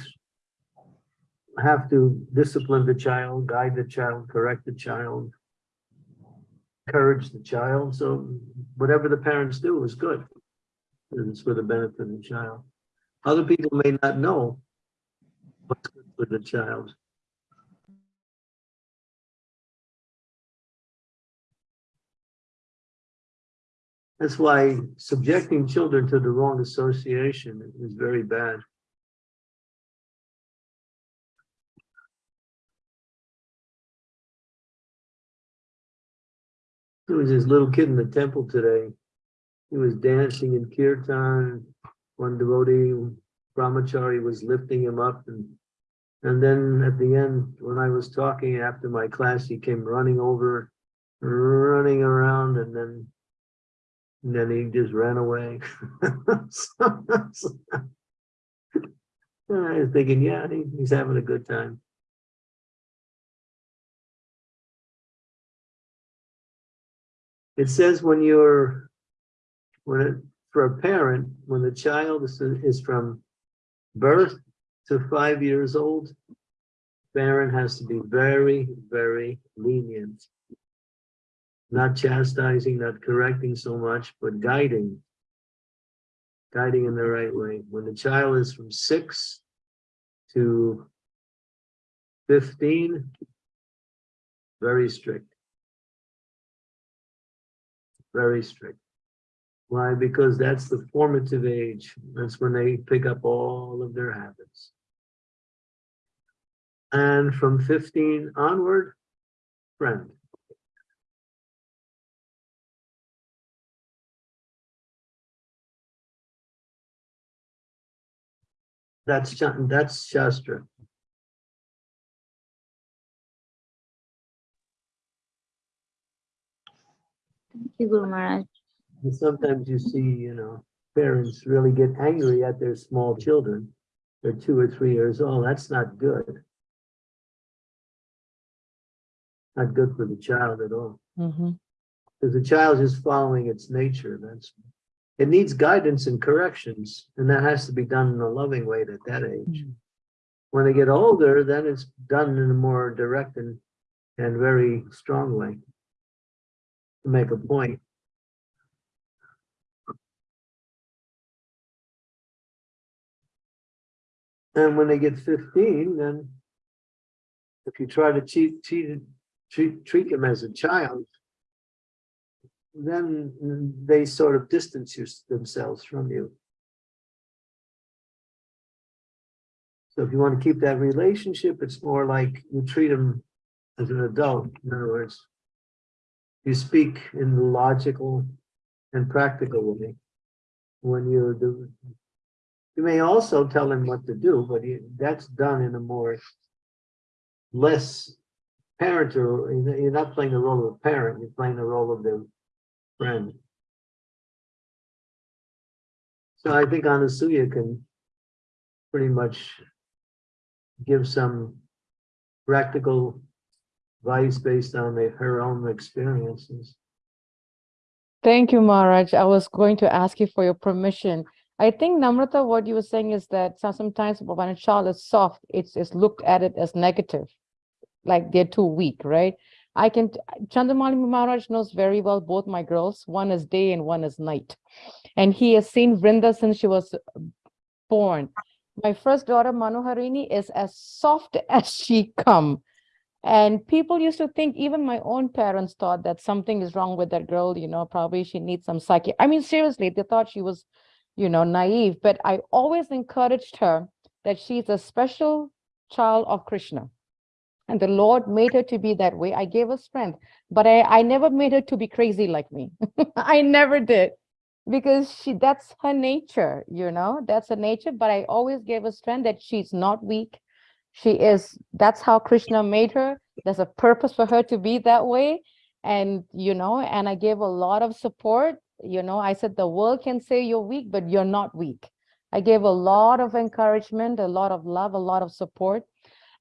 have to discipline the child, guide the child, correct the child, encourage the child. So whatever the parents do is good. It's for the benefit of the child. Other people may not know what's good for the child. That's why subjecting children to the wrong association is very bad. Was this little kid in the temple today. He was dancing in kirtan. One devotee, brahmachari, was lifting him up and and then at the end, when I was talking after my class, he came running over, running around, and then and then he just ran away. *laughs* And *laughs* I was thinking, yeah, he- he's having a good time. It says when you're, when it, for a parent, when the child is, is from birth to five years old, parent has to be very, very lenient. Not chastising, not correcting so much, but guiding. Guiding in the right way. When the child is from six to fifteen, very strict. Very strict. Why? Because that's the formative age. That's when they pick up all of their habits. And from fifteen onward, friend. That's, that's Shastra. You, Guru Maharaj. And sometimes you see, you know, parents really get angry at their small children. They're two or three years old. That's not good. Not good for the child at all. Mhm. Because the child is following its nature. That's it needs guidance and corrections, and that has to be done in a loving way at that age. Mm. When they get older, then it's done in a more direct and and very strong way to make a point. And when they get fifteen, then if you try to cheat, cheat, treat, treat them as a child, then they sort of distance you- themselves from you. So if you want to keep that relationship, it's more like you treat them as an adult. In other words, you speak in the logical and practical way. When you're do, you may also tell him what to do, but you- that's done in a more less parent or you're not playing the role of a parent, you're playing the role of the friend. So I think Anasuya can pretty much give some practical based on the- her own experiences. Thank you, Maharaj. I was going to ask you for your permission. I think Namrata, what you were saying is that sometimes when a child is soft, it's, it's looked at it as negative, like they're too weak, right? I can, Chandramauli Maharaj knows very well both my girls. One is day and one is night. And he has seen Vrinda since she was born. My first daughter, Manoharini, is as soft *laughs* as she come. And people used to think, even my own parents thought that something is wrong with that girl, you know, probably she needs some psyche. I mean, seriously, they thought she was, you know, naive, but I always encouraged her that she's a special child of Krishna. And the Lord made her to be that way. I gave her strength, but I, I never made her to be crazy like me. *laughs* I never did because she that's her nature, you know, that's her nature. But I always gave her strength that she's not weak. She is, that's how Krishna made her. There's a purpose for her to be that way. And, you know, and I gave a lot of support. You know, I said, the world can say you're weak, but you're not weak. I gave a lot of encouragement, a lot of love, a lot of support.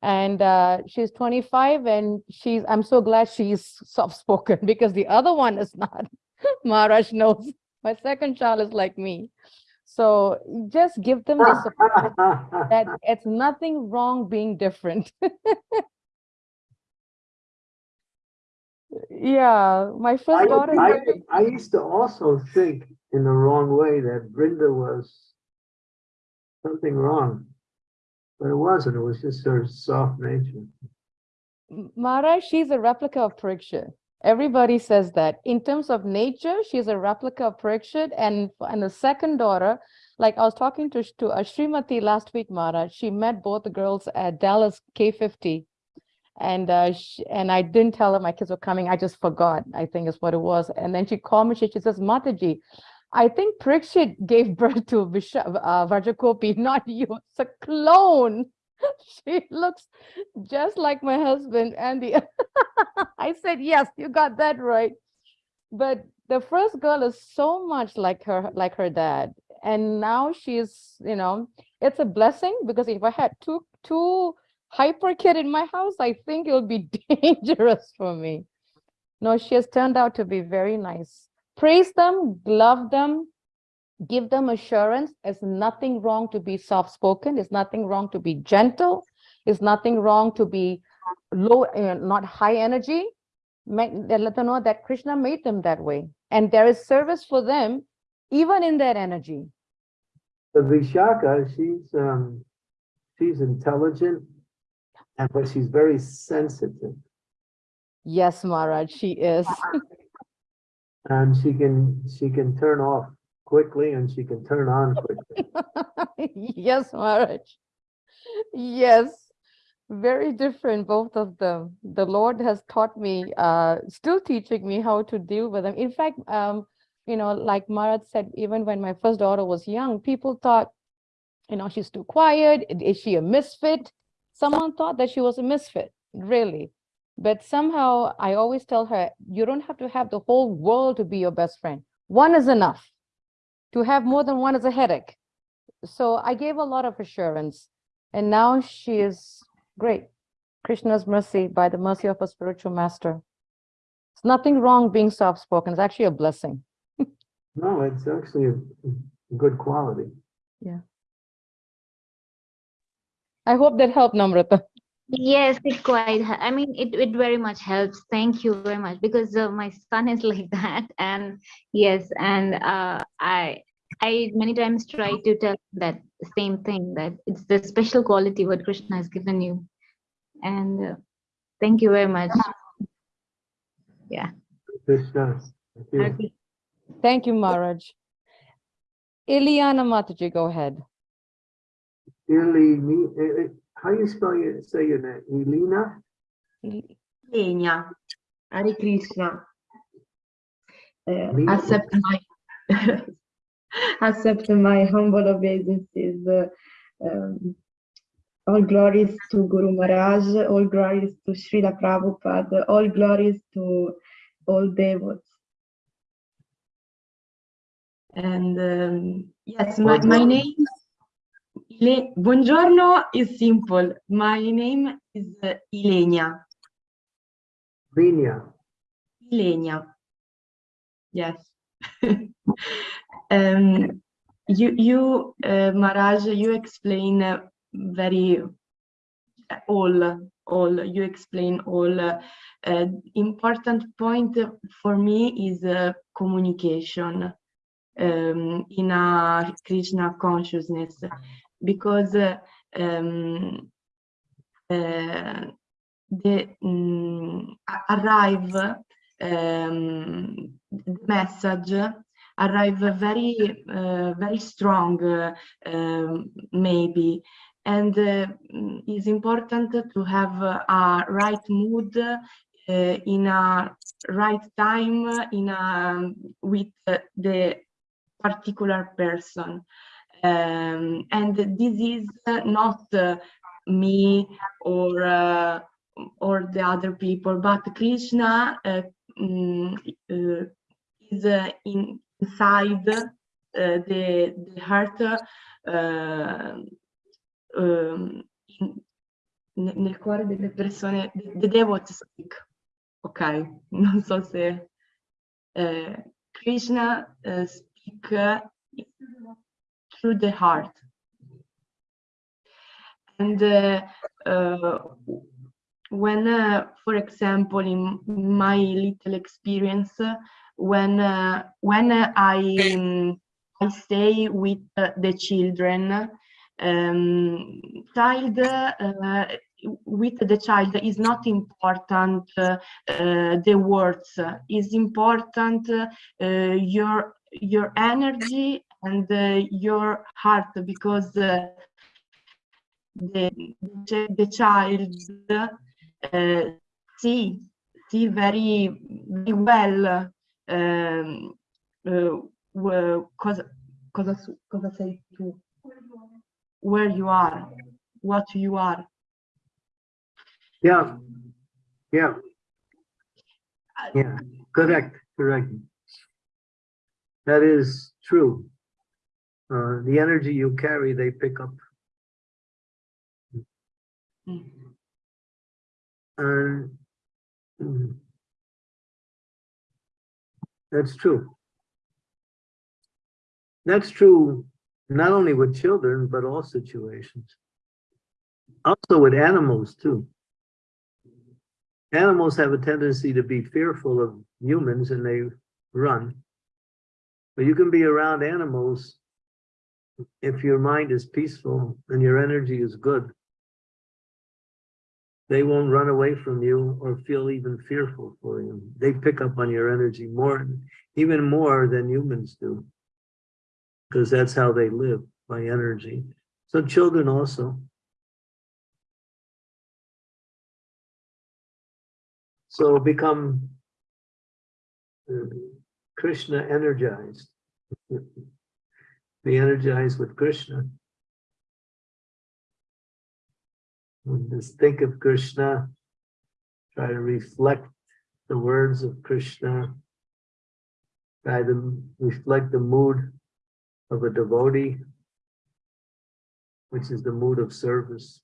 And uh, she's 25 and she's, I'm so glad she's soft spoken *laughs* because the other one is not. *laughs* Maharaj knows my second child is like me. So just give them the support *laughs* that it's nothing wrong being different. *laughs* yeah, my I, first daughter. I, I used to also think in the wrong way that Vrinda was something wrong. But it wasn't, it was just her soft nature. Mara, she's a replica of Parikshit. Everybody says that. In terms of nature, she's a replica of Parikshit and, and the second daughter, like I was talking to, to Srimati last week, Mara, she met both the girls at Dallas K50. And uh, sh and I didn't tell her my kids were coming. I just forgot, I think is what it was. And then she called me, she, she says, Mataji, I think Parikshit gave *laughs* birth to Visha, uh, Vajakopi, not you. It's a clone. *laughs* she looks just like my husband, Andy. *laughs* I said, yes, you got that right. But the first girl is so much like her, like her dad. And now she's, you know, it's a blessing because if I had two, two hyper kid in my house, I think it would be *laughs* dangerous for me. No, she has turned out to be very nice. Praise them, love them, give them assurance. There's nothing wrong to be soft-spoken. There's nothing wrong to be gentle. There's nothing wrong to be low, uh, not high energy. Make, let them know that Krishna made them that way. And there is service for them, even in that energy. The Vishaka, she's, um, she's intelligent, and but she's very sensitive, Yes, Maharaj, she is. *laughs* and she can, she can turn off quickly and she can turn on quickly. *laughs* yes, Maharaj. Yes, very different, both of them. The Lord has taught me, uh, still teaching me how to deal with them. In fact, um, you know, like Maharaj said, even when my first daughter was young, people thought, you know, she's too quiet. Is she a misfit? Someone thought that she was a misfit, really. But somehow I always tell her, you don't have to have the whole world to be your best friend. One is enough. To have more than one is a headache. So I gave a lot of assurance. And now she is great. Krishna's mercy, by the mercy of a spiritual master. It's nothing wrong being soft-spoken. It's actually a blessing. *laughs* No, it's actually a a good quality. Yeah. I hope that helped, Namrata. Yes, it quite, I mean, it, it very much helps. Thank you very much because uh, my son is *laughs* like that. And yes, and uh, I, I many times try to tell that same thing that it's the special quality what Krishna has given you. And uh, thank you very much. Yeah. Krishna. Thank you. Okay. Thank you, Maharaj. Ileana Mataji, go ahead. Ili, me- eh, eh, how you spell your, say your name? Elena? Kenya, Hare Krishna. Uh, accept my *laughs* accept my humble obeisances. Uh, um, all glories to Guru Maharaj, all glories to Srila Prabhupada, all glories to all devotees. And um, yes, my, my name, Ile- Buongiorno is simple. My name is uh, Ilenia. Lena. Ilenia. Yes. *laughs* um, you, you, uh, Maharaj, you explain uh, very all, all. You explain all. Uh, uh, important point for me is uh, communication um, in a Krishna consciousness, because uh, um, uh, the a- arrive um, message arrive very uh, very strong uh, um, maybe. And uh, mm, it's important to have a right mood in a right time in a with the particular person. Um, and this is not me or uh, or the other people, but Krishna uh, mm, uh, is in, inside uh, the, the heart, uh, um, in- ne- nel cuore delle persone, the, devotees speak. Ok, *laughs* non so se uh, Krishna uh, speak through the heart. And uh, when, for example, in my little experience, when uh, when I um, I stay with uh, the children, um, child uh, with the child is not important uh, the words. Is important uh, your your energy and uh, your heart because uh, the the child uh, see see very very well um, uh, cosa cosa su- cosa sei tu where you are what you are Yeah, yeah. Yeah, correct, correct. That is true. Uh, the energy you carry, they pick up. Mm. And mm, that's true. That's true not only with children, but all situations. Also with animals too. Animals have a tendency to be fearful of humans and they run. But you can be around animals if your mind is peaceful and your energy is good. They won't run away from you or feel even fearful for you. They pick up on your energy more, even more than humans do. Because that's how they live, by energy. So children also. So become uh, Krishna energized. *laughs* Be energized with Krishna. Just think of Krishna. Try to reflect the words of Krishna. Try to reflect the mood of a devotee, which is the mood of service.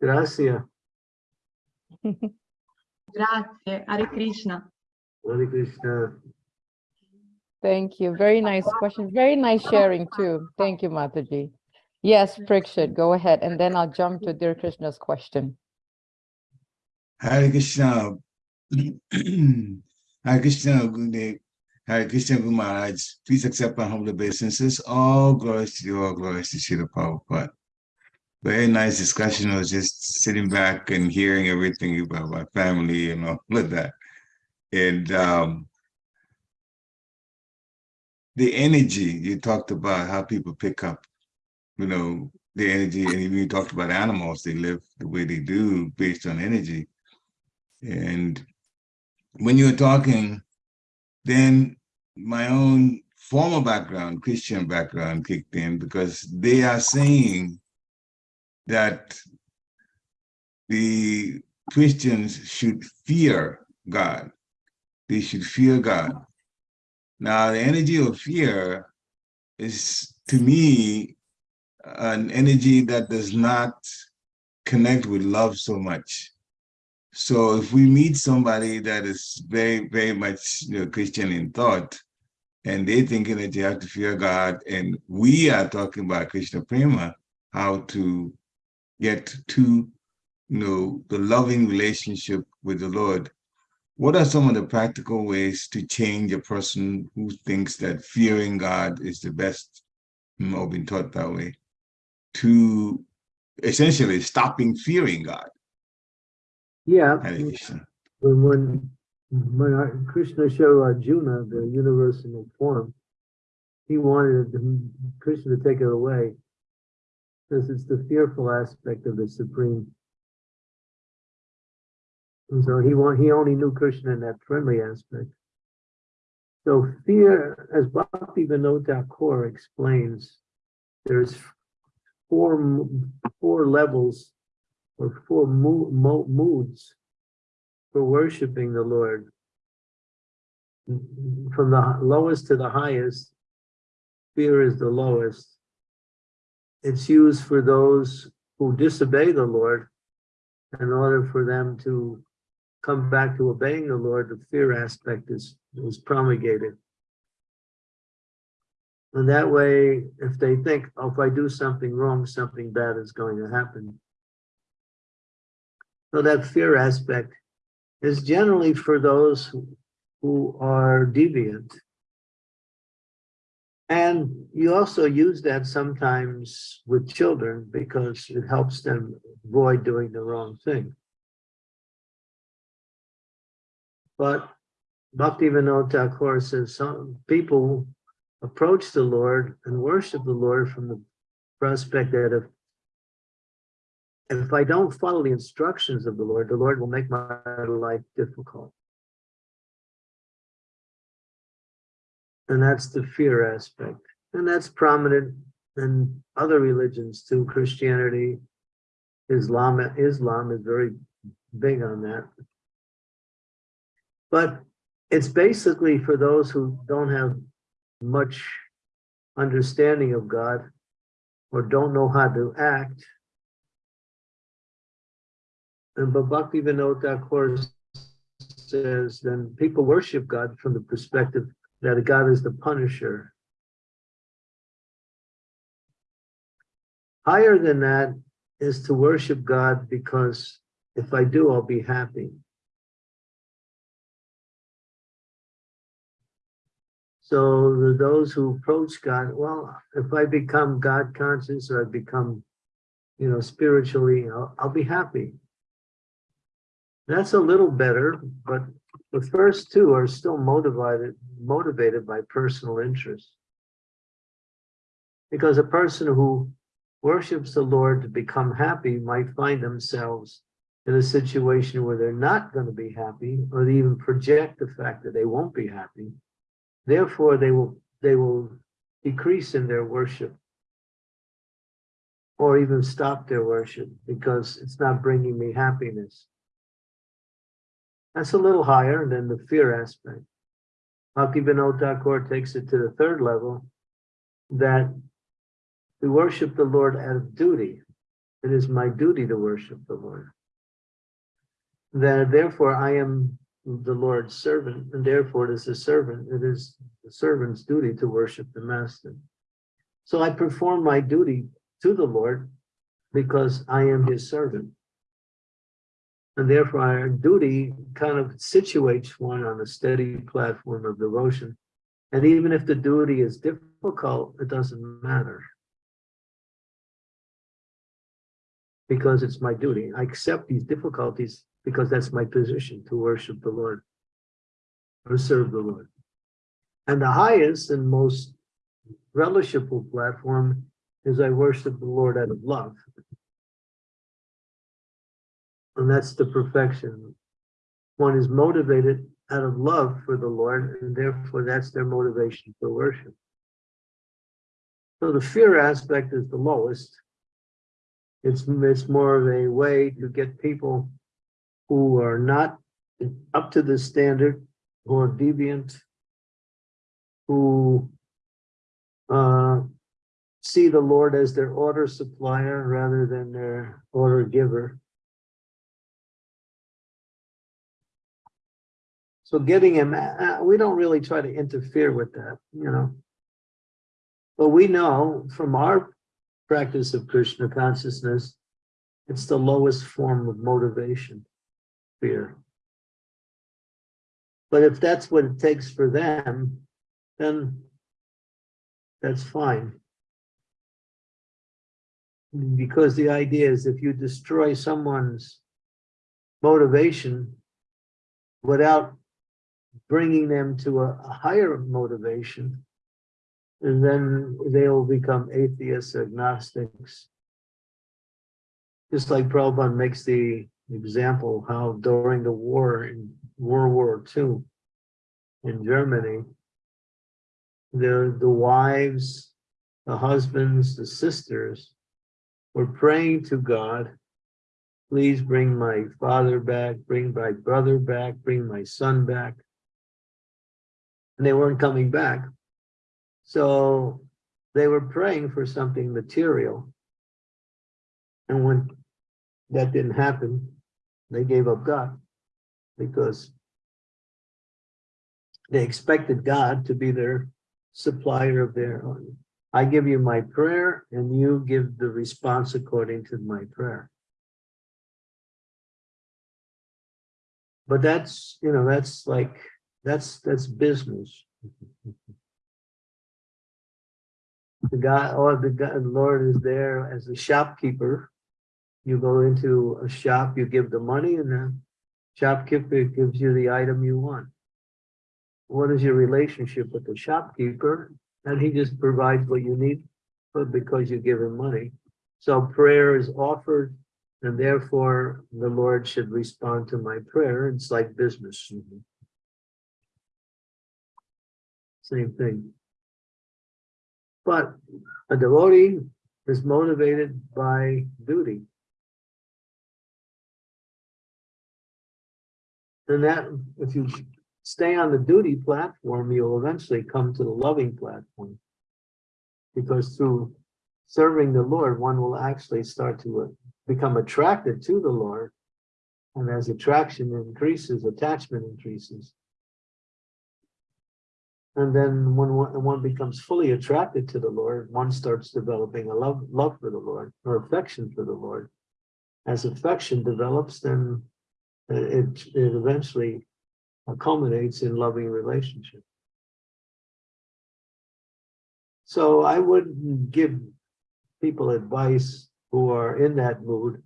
Gracias. *laughs* grazie Hare Krishna Hare Krishna. Thank you. Very nice question. Very nice sharing too. Thank you, Mataji. Yes, Parikshit, go ahead, and then I'll jump to Dear Krishna's question. Hare Krishna. *clears throat* Hare Krishna, Gurudev. Hare Krishna, Guru Maharaj. Please accept my humble obeisances. All glories to you, all glories to Srila Prabhupada. Very nice discussion. I was just sitting back and hearing everything about my family and all of that. And um, the energy you talked about, how people pick up, you know, the energy, and you talked about animals, they live the way they do based on energy. And when you were talking, then my own former background, Christian background kicked in because they are saying that the Christians should fear God. They should fear God. Now, the energy of fear is, to me, an energy that does not connect with love so much. So if we meet somebody that is very, very much you know, Christian in thought, and they're thinking that you have to fear God, and we are talking about Krishna Prema, how to get to you know the loving relationship with the Lord. What are some of the practical ways to change a person who thinks that fearing God is the best, mm, you know, been taught that way, to essentially stopping fearing God? Yeah, when, when, when Krishna showed Arjuna the universal form, he wanted Krishna to take it away. Because it's the fearful aspect of the supreme. And so he want, he only knew Krishna in that friendly aspect. So fear, as Bhakti Vinod Thakur explains, there's four, four levels or four mo- mo- moods for worshiping the Lord. From the lowest to the highest, fear is the lowest. It's used for those who disobey the Lord in order for them to come back to obeying the Lord, the fear aspect is, is promulgated. And that way, if they think, oh, if I do something wrong, something bad is going to happen. So that fear aspect is generally for those who, who are deviant. And you also use that sometimes with children because it helps them avoid doing the wrong thing. But Bhaktivinoda Thakur says some people approach the Lord and worship the Lord from the prospect that if if I don't follow the instructions of the Lord, the Lord will make my life difficult. And that's the fear aspect. And that's prominent in other religions too. Christianity, Islam, Islam is very big on that. But it's basically for those who don't have much understanding of God or don't know how to act. And Bhakti Vinod Thakur says, then people worship God from the perspective that God is the punisher. Higher than that is to worship God because if I do, I'll be happy. So those who approach God, well, if I become God conscious or I become, you know, spiritually, I'll, I'll be happy. That's a little better, but the first two are still motivated, motivated by personal interest. Because a person who worships the Lord to become happy might find themselves in a situation where they're not going to be happy, or they even project the fact that they won't be happy. Therefore, they will they will decrease in their worship or even stop their worship because it's not bringing me happiness. That's a little higher than the fear aspect. Bhakti Vinod Thakur takes it to the third level that we worship the Lord out of duty. It is my duty to worship the Lord. That therefore I am the Lord's servant, and therefore it is a servant, it is the servant's duty to worship the master. So I perform my duty to the Lord because I am his servant. And therefore our duty kind of situates one on a steady platform of devotion. And even if the duty is difficult, it doesn't matter. Because it's my duty. I accept these difficulties because that's my position to worship the Lord or serve the Lord. And the highest and most relishable platform is I worship the Lord out of love. And that's the perfection. One is motivated out of love for the Lord, and therefore that's their motivation for worship. So the fear aspect is the lowest. It's, it's more of a way to get people who are not up to the standard, who are deviant, who uh, see the Lord as their order supplier rather than their order giver. So getting him, uh, we don't really try to interfere with that, you know. But we know from our practice of Krishna consciousness, it's the lowest form of motivation fear. But if that's what it takes for them, then that's fine. Because the idea is if you destroy someone's motivation without bringing them to a, a higher motivation, and then they'll become atheists, agnostics. Just like Prabhupada makes the example how during the war in World War II in Germany, the, the wives, the husbands, the sisters were praying to God, please bring my father back, bring my brother back, bring my son back. And they weren't coming back. So they were praying for something material. And when that didn't happen, they gave up God because they expected God to be their supplier of their own. I give you my prayer and you give the response according to my prayer. But that's, you know, that's like, that's, that's business. the guy, or the God, the Lord is there as a shopkeeper. You go into a shop, you give the money and the shopkeeper gives you the item you want. What is your relationship with the shopkeeper? And he just provides what you need, but because you give him money. So prayer is offered and therefore the Lord should respond to my prayer. It's like business. Same thing. But a devotee is motivated by duty. And that, if you stay on the duty platform, you'll eventually come to the loving platform. Because through serving the Lord, one will actually start to uh, become attracted to the Lord. And as attraction increases, attachment increases. And then when one, one becomes fully attracted to the Lord, one starts developing a love, love for the Lord or affection for the Lord. As affection develops, then it, it eventually culminates in loving relationship. So I wouldn't give people advice who are in that mood,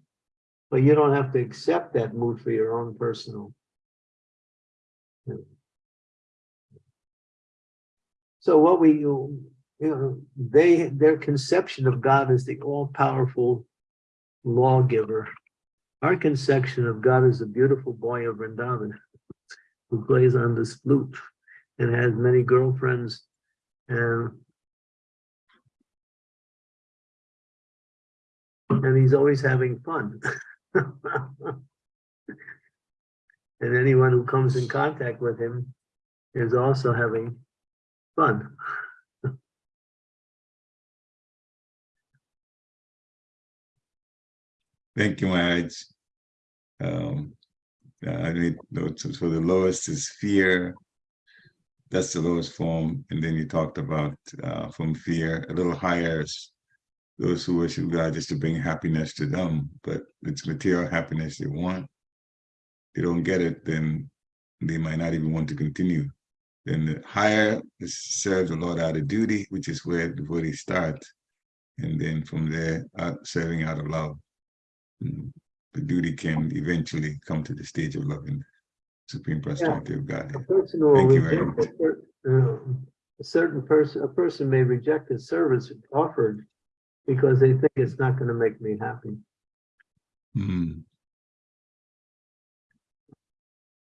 but you don't have to accept that mood for your own personal. So what we, you know, they, their conception of God is the all-powerful lawgiver. Our conception of God is a beautiful boy of Vrindavan who plays on this flute and has many girlfriends and and he's always having fun. *laughs* and anyone who comes in contact with him is also having fun. Thank you, Maharaj. Um, I notes. So the lowest is fear. That's the lowest form. And then you talked about uh, from fear, a little higher is those who worship God just to bring happiness to them, but it's material happiness they want. They don't get it, then they might not even want to continue. Then the higher is serve the Lord out of duty, which is where the body starts. And then from there, out, serving out of love. The duty can eventually come to the stage of loving supreme personality of God. A Thank you very cer- uh, a certain person, a person may reject a service offered because they think it's not going to make me happy. Mm,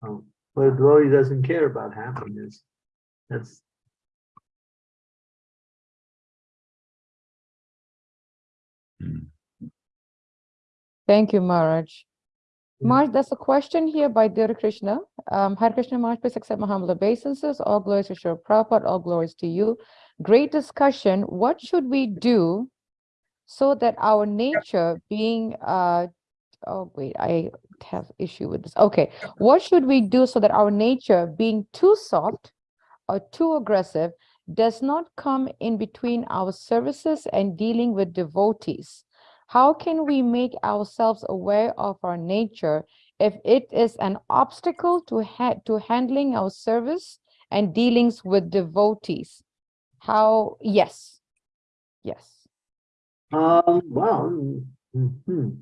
Um, But devotee doesn't care about happiness. That's mm. Thank you, Maharaj. Yeah. Maharaj, there's a question here by Dear Krishna. Um, Hare Krishna Maharaj, please accept my humble obeisances. All glories to Srila Prabhupada, all glories to you. Great discussion. What should we do so that our nature being, uh, oh, wait, I have issue with this. Okay. What should we do so that our nature being too soft or too aggressive does not come in between our services and dealing with devotees? How can we make ourselves aware of our nature if it is an obstacle to ha- to handling our service and dealings with devotees? How, yes, yes. Um, well, mhm.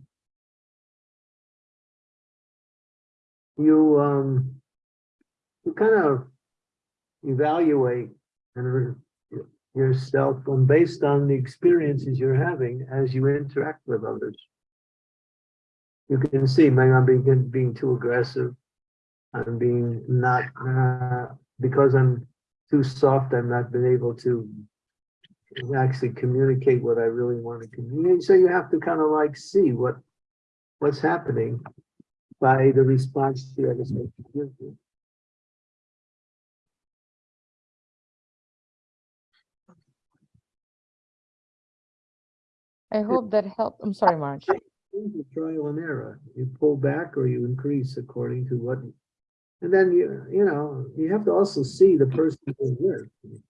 You, um, you kind of evaluate and yourself on based on the experiences you're having as you interact with others. You can see, maybe I'm being, being too aggressive. I'm being not, uh, because I'm too soft, I'm not been able to actually communicate what I really want to communicate. So you have to kind of like see what, what's happening by the response the other side gives you. I hope that helped. I'm sorry, Marge. Things Trial and error. You pull back or you increase according to what. And then you, you know, you have to also see the person you're with.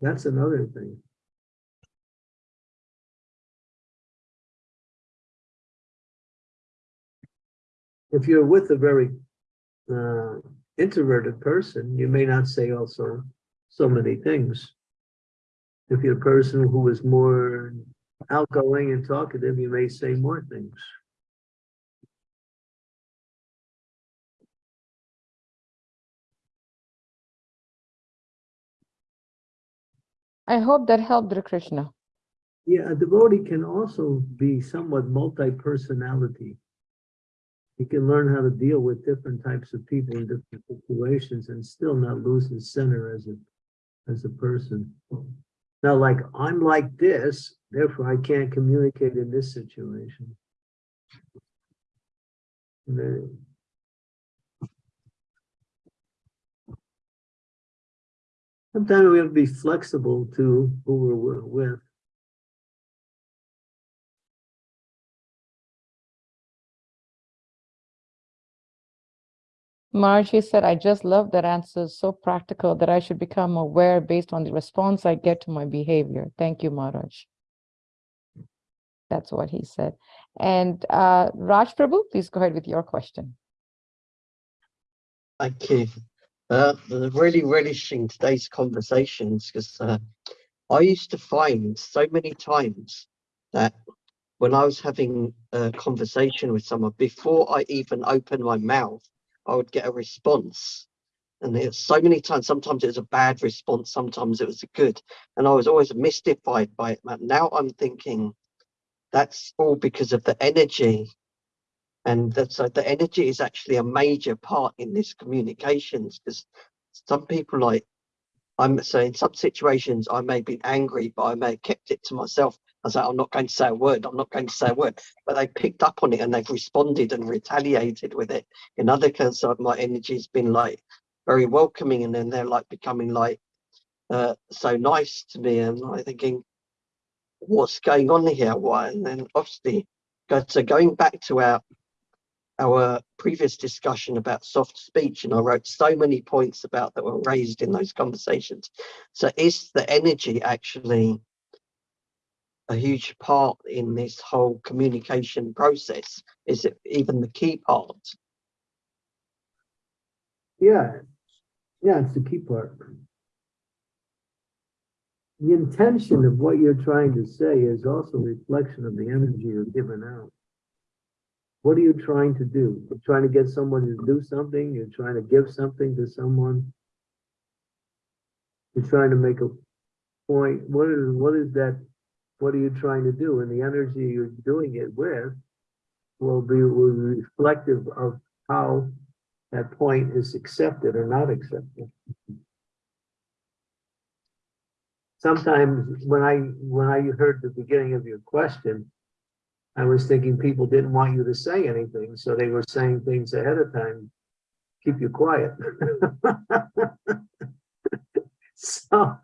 That's another thing. If you're with a very uh, introverted person, you may not say also so many things. If you're a person who is more outgoing and talkative, you may say more things. I hope that helped Hare Krishna. Yeah, a devotee can also be somewhat multi-personality. He can learn how to deal with different types of people in different situations and still not lose his center as a, as a person. Now, like, I'm like this, therefore I can't communicate in this situation. Sometimes we have to be flexible to who we're with. Margie said, I just love that answer. So practical that I should become aware based on the response I get to my behavior. Thank you, Maharaj. That's what he said. And uh, Raj Prabhu, please go ahead with your question. Thank you. Uh, really relishing today's conversations because uh, I used to find so many times that when I was having a conversation with someone, before I even opened my mouth, I would get a response. And there's so many times, sometimes it was a bad response, sometimes it was a good. And I was always mystified by it. man. Now I'm thinking that's all because of the energy and that's so the energy is actually a major part in this communications because some people like i'm so in some situations i may be angry but i may have kept it to myself i say i'm not going to say a word i'm not going to say a word. But they picked up on it and they've responded and retaliated with it. In other cases my energy has been like very welcoming and then they're like becoming like uh, so nice to me and i'm thinking what's going on here? Why? And then obviously so going back to our our previous discussion about soft speech and I wrote so many points about that were raised in those conversations. So is the energy actually a huge part in this whole communication process? Is it even the key part? Yeah, yeah, it's the key part. The intention of what you're trying to say is also reflection of the energy you're giving out. What are you trying to do? You're trying to get someone to do something, you're trying to give something to someone. You're trying to make a point, what is, what is that, what are you trying to do? And the energy you're doing it with will be, will be reflective of how that point is accepted or not accepted. Sometimes when I, when I heard the beginning of your question, I was thinking people didn't want you to say anything, so they were saying things ahead of time. Keep you quiet. *laughs* So,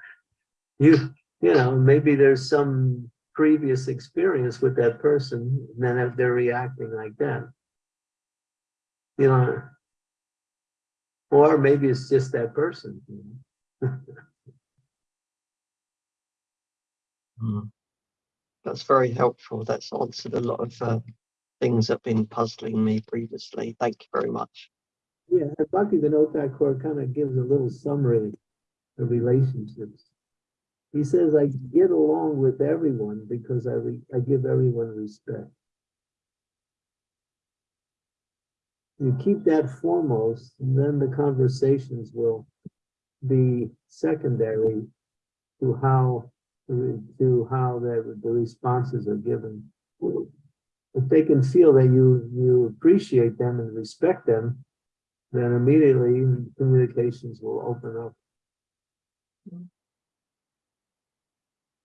you, you know, maybe there's some previous experience with that person, and then if they're reacting like that. You know, or maybe it's just that person. you know. Mm. That's very helpful. That's answered a lot of uh, things that have been puzzling me previously. Thank you very much. Yeah, and Bhakti Vinod Thakur kind of gives a little summary of relationships. He says, I get along with everyone because I, I give everyone respect. You keep that foremost, and then the conversations will be secondary to how, to how the, the responses are given. If they can feel that you, you appreciate them and respect them, then immediately communications will open up. Mm-hmm.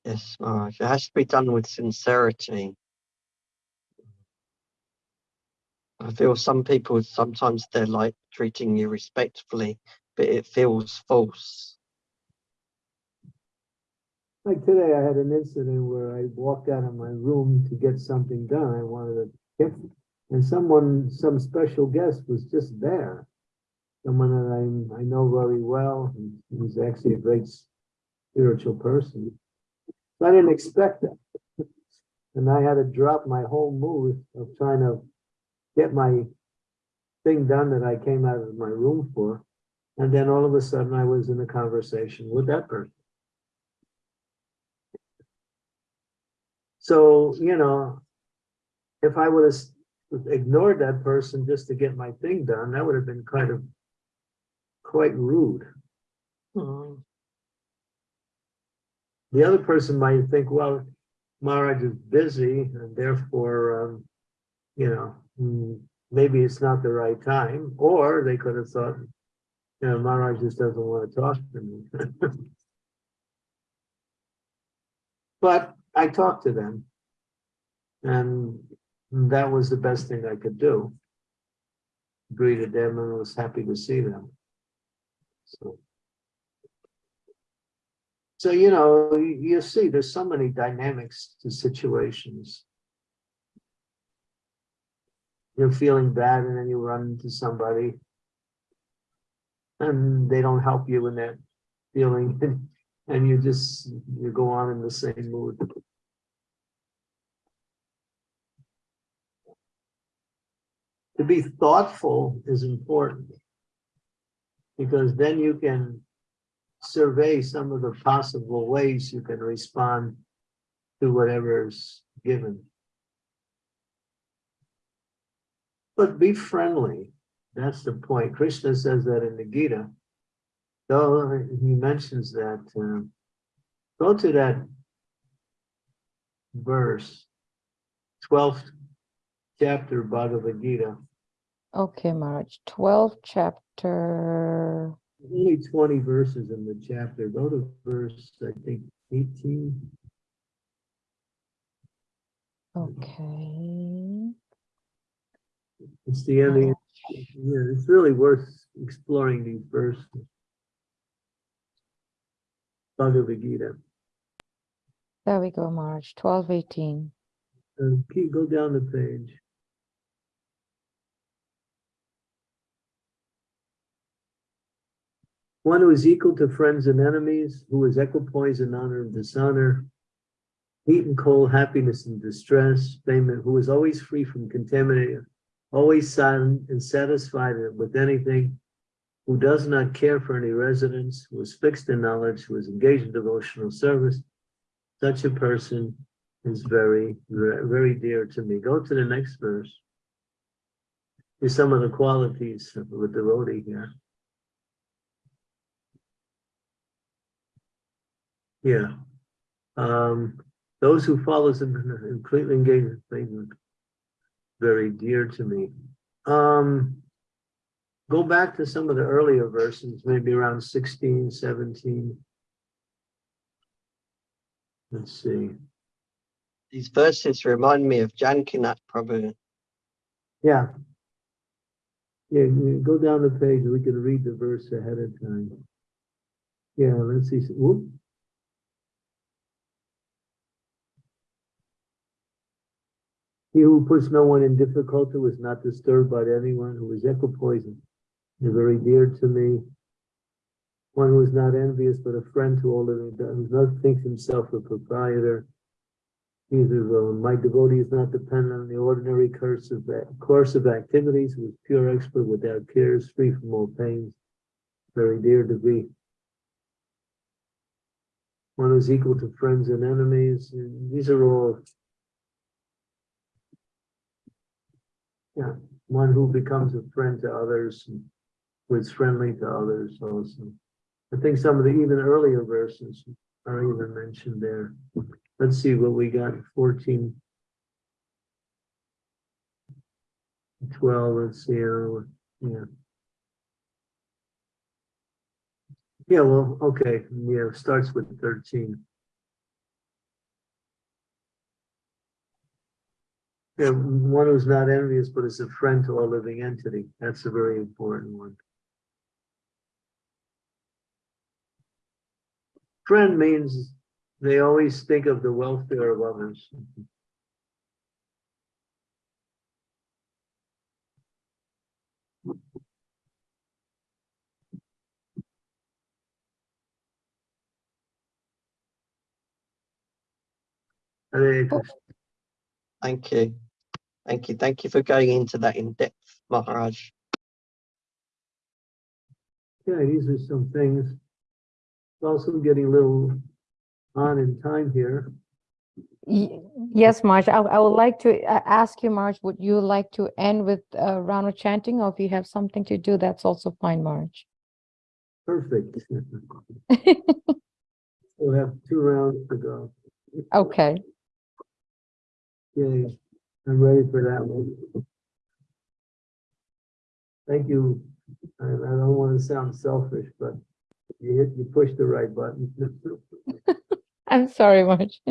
Yes, Maharaj. It has to be done with sincerity. I feel some people sometimes they're like treating you respectfully, but it feels false. Like today, I had an incident where I walked out of my room to get something done. I wanted to get, and someone, some special guest was just there. Someone that I, I know very well, he's actually a great spiritual person. So I didn't expect that. And I had to drop my whole mood of trying to get my thing done that I came out of my room for. And then all of a sudden I was in a conversation with that person. So, you know, if I would have ignored that person just to get my thing done, that would have been kind of quite rude. Mm. The other person might think, well, Maharaj is busy and therefore, um, you know, mm, maybe it's not the right time, or they could have thought, you know, Maharaj just doesn't want to talk to me. *laughs* But I talked to them. And that was the best thing I could do. Greeted them and was happy to see them. So. So, you know, you see, there's so many dynamics to situations. You're feeling bad and then you run into somebody. And they don't help you in that feeling *laughs* and you just, you go on in the same mood. To be thoughtful is important. Because then you can survey some of the possible ways you can respond to whatever's given. But be friendly. That's the point. Krishna says that in the Gita. So he mentions that. uh, Go to that verse, 12th chapter Bhagavad Gita. Okay, Maharaj, 12th chapter. Only 20 verses in the chapter. Go to verse, I think, 18. Okay. It's the end. of- Yeah, it's really worth exploring these verses. Bhagavad Gita. There we go, March 12, 18. Uh, keep, go down the page. One who is equal to friends and enemies, who is equipoise in honor and dishonor, heat and cold, happiness and distress, payment, who is always free from contamination, always silent and satisfied with anything, who does not care for any residence, who is fixed in knowledge, who is engaged in devotional service, such a person is very, very dear to me. Go to the next verse. Here's some of the qualities of a devotee here. Yeah. Um, those who follow him and completely engage in things very dear to me. Um, go back to some of the earlier verses, maybe around 16, 17. Let's see. These verses remind me of Jankinath Prabhu. Yeah. Yeah, go down the page, we can read the verse ahead of time. Yeah, let's see. Whoop. He who puts no one in difficulty was not disturbed by anyone who is equipoised. They're very dear to me. One who is not envious, but a friend to all living, who not thinks himself a proprietor. Own. My devotee is not dependent on the ordinary course of, course of activities, who is pure expert without cares, free from all pains. Very dear to be. One who's equal to friends and enemies. These are all. Yeah, one who becomes a friend to others, and who is friendly to others also. I think some of the even earlier verses are even mentioned there. Let's see what we got, 14. 12, let's see, uh, yeah. Yeah, well, okay, yeah, starts with 13. One who's not envious, but is a friend to all living entity. That's a very important one. Friend means they always think of the welfare of others. Thank you. Thank you. Thank you for going into that in depth, Maharaj. Yeah, these are some things. Also getting a little on in time here. Yes, Marge, I, I would like to uh, ask you, Marge, would you like to end with a round of chanting or if you have something to do, that's also fine, Marge. Perfect. *laughs* We'll have two rounds to go. Okay, Okay, I'm ready for that one. Thank you. I, I don't want to sound selfish, but you hit, you pushed the right button. *laughs* I'm sorry, Marge.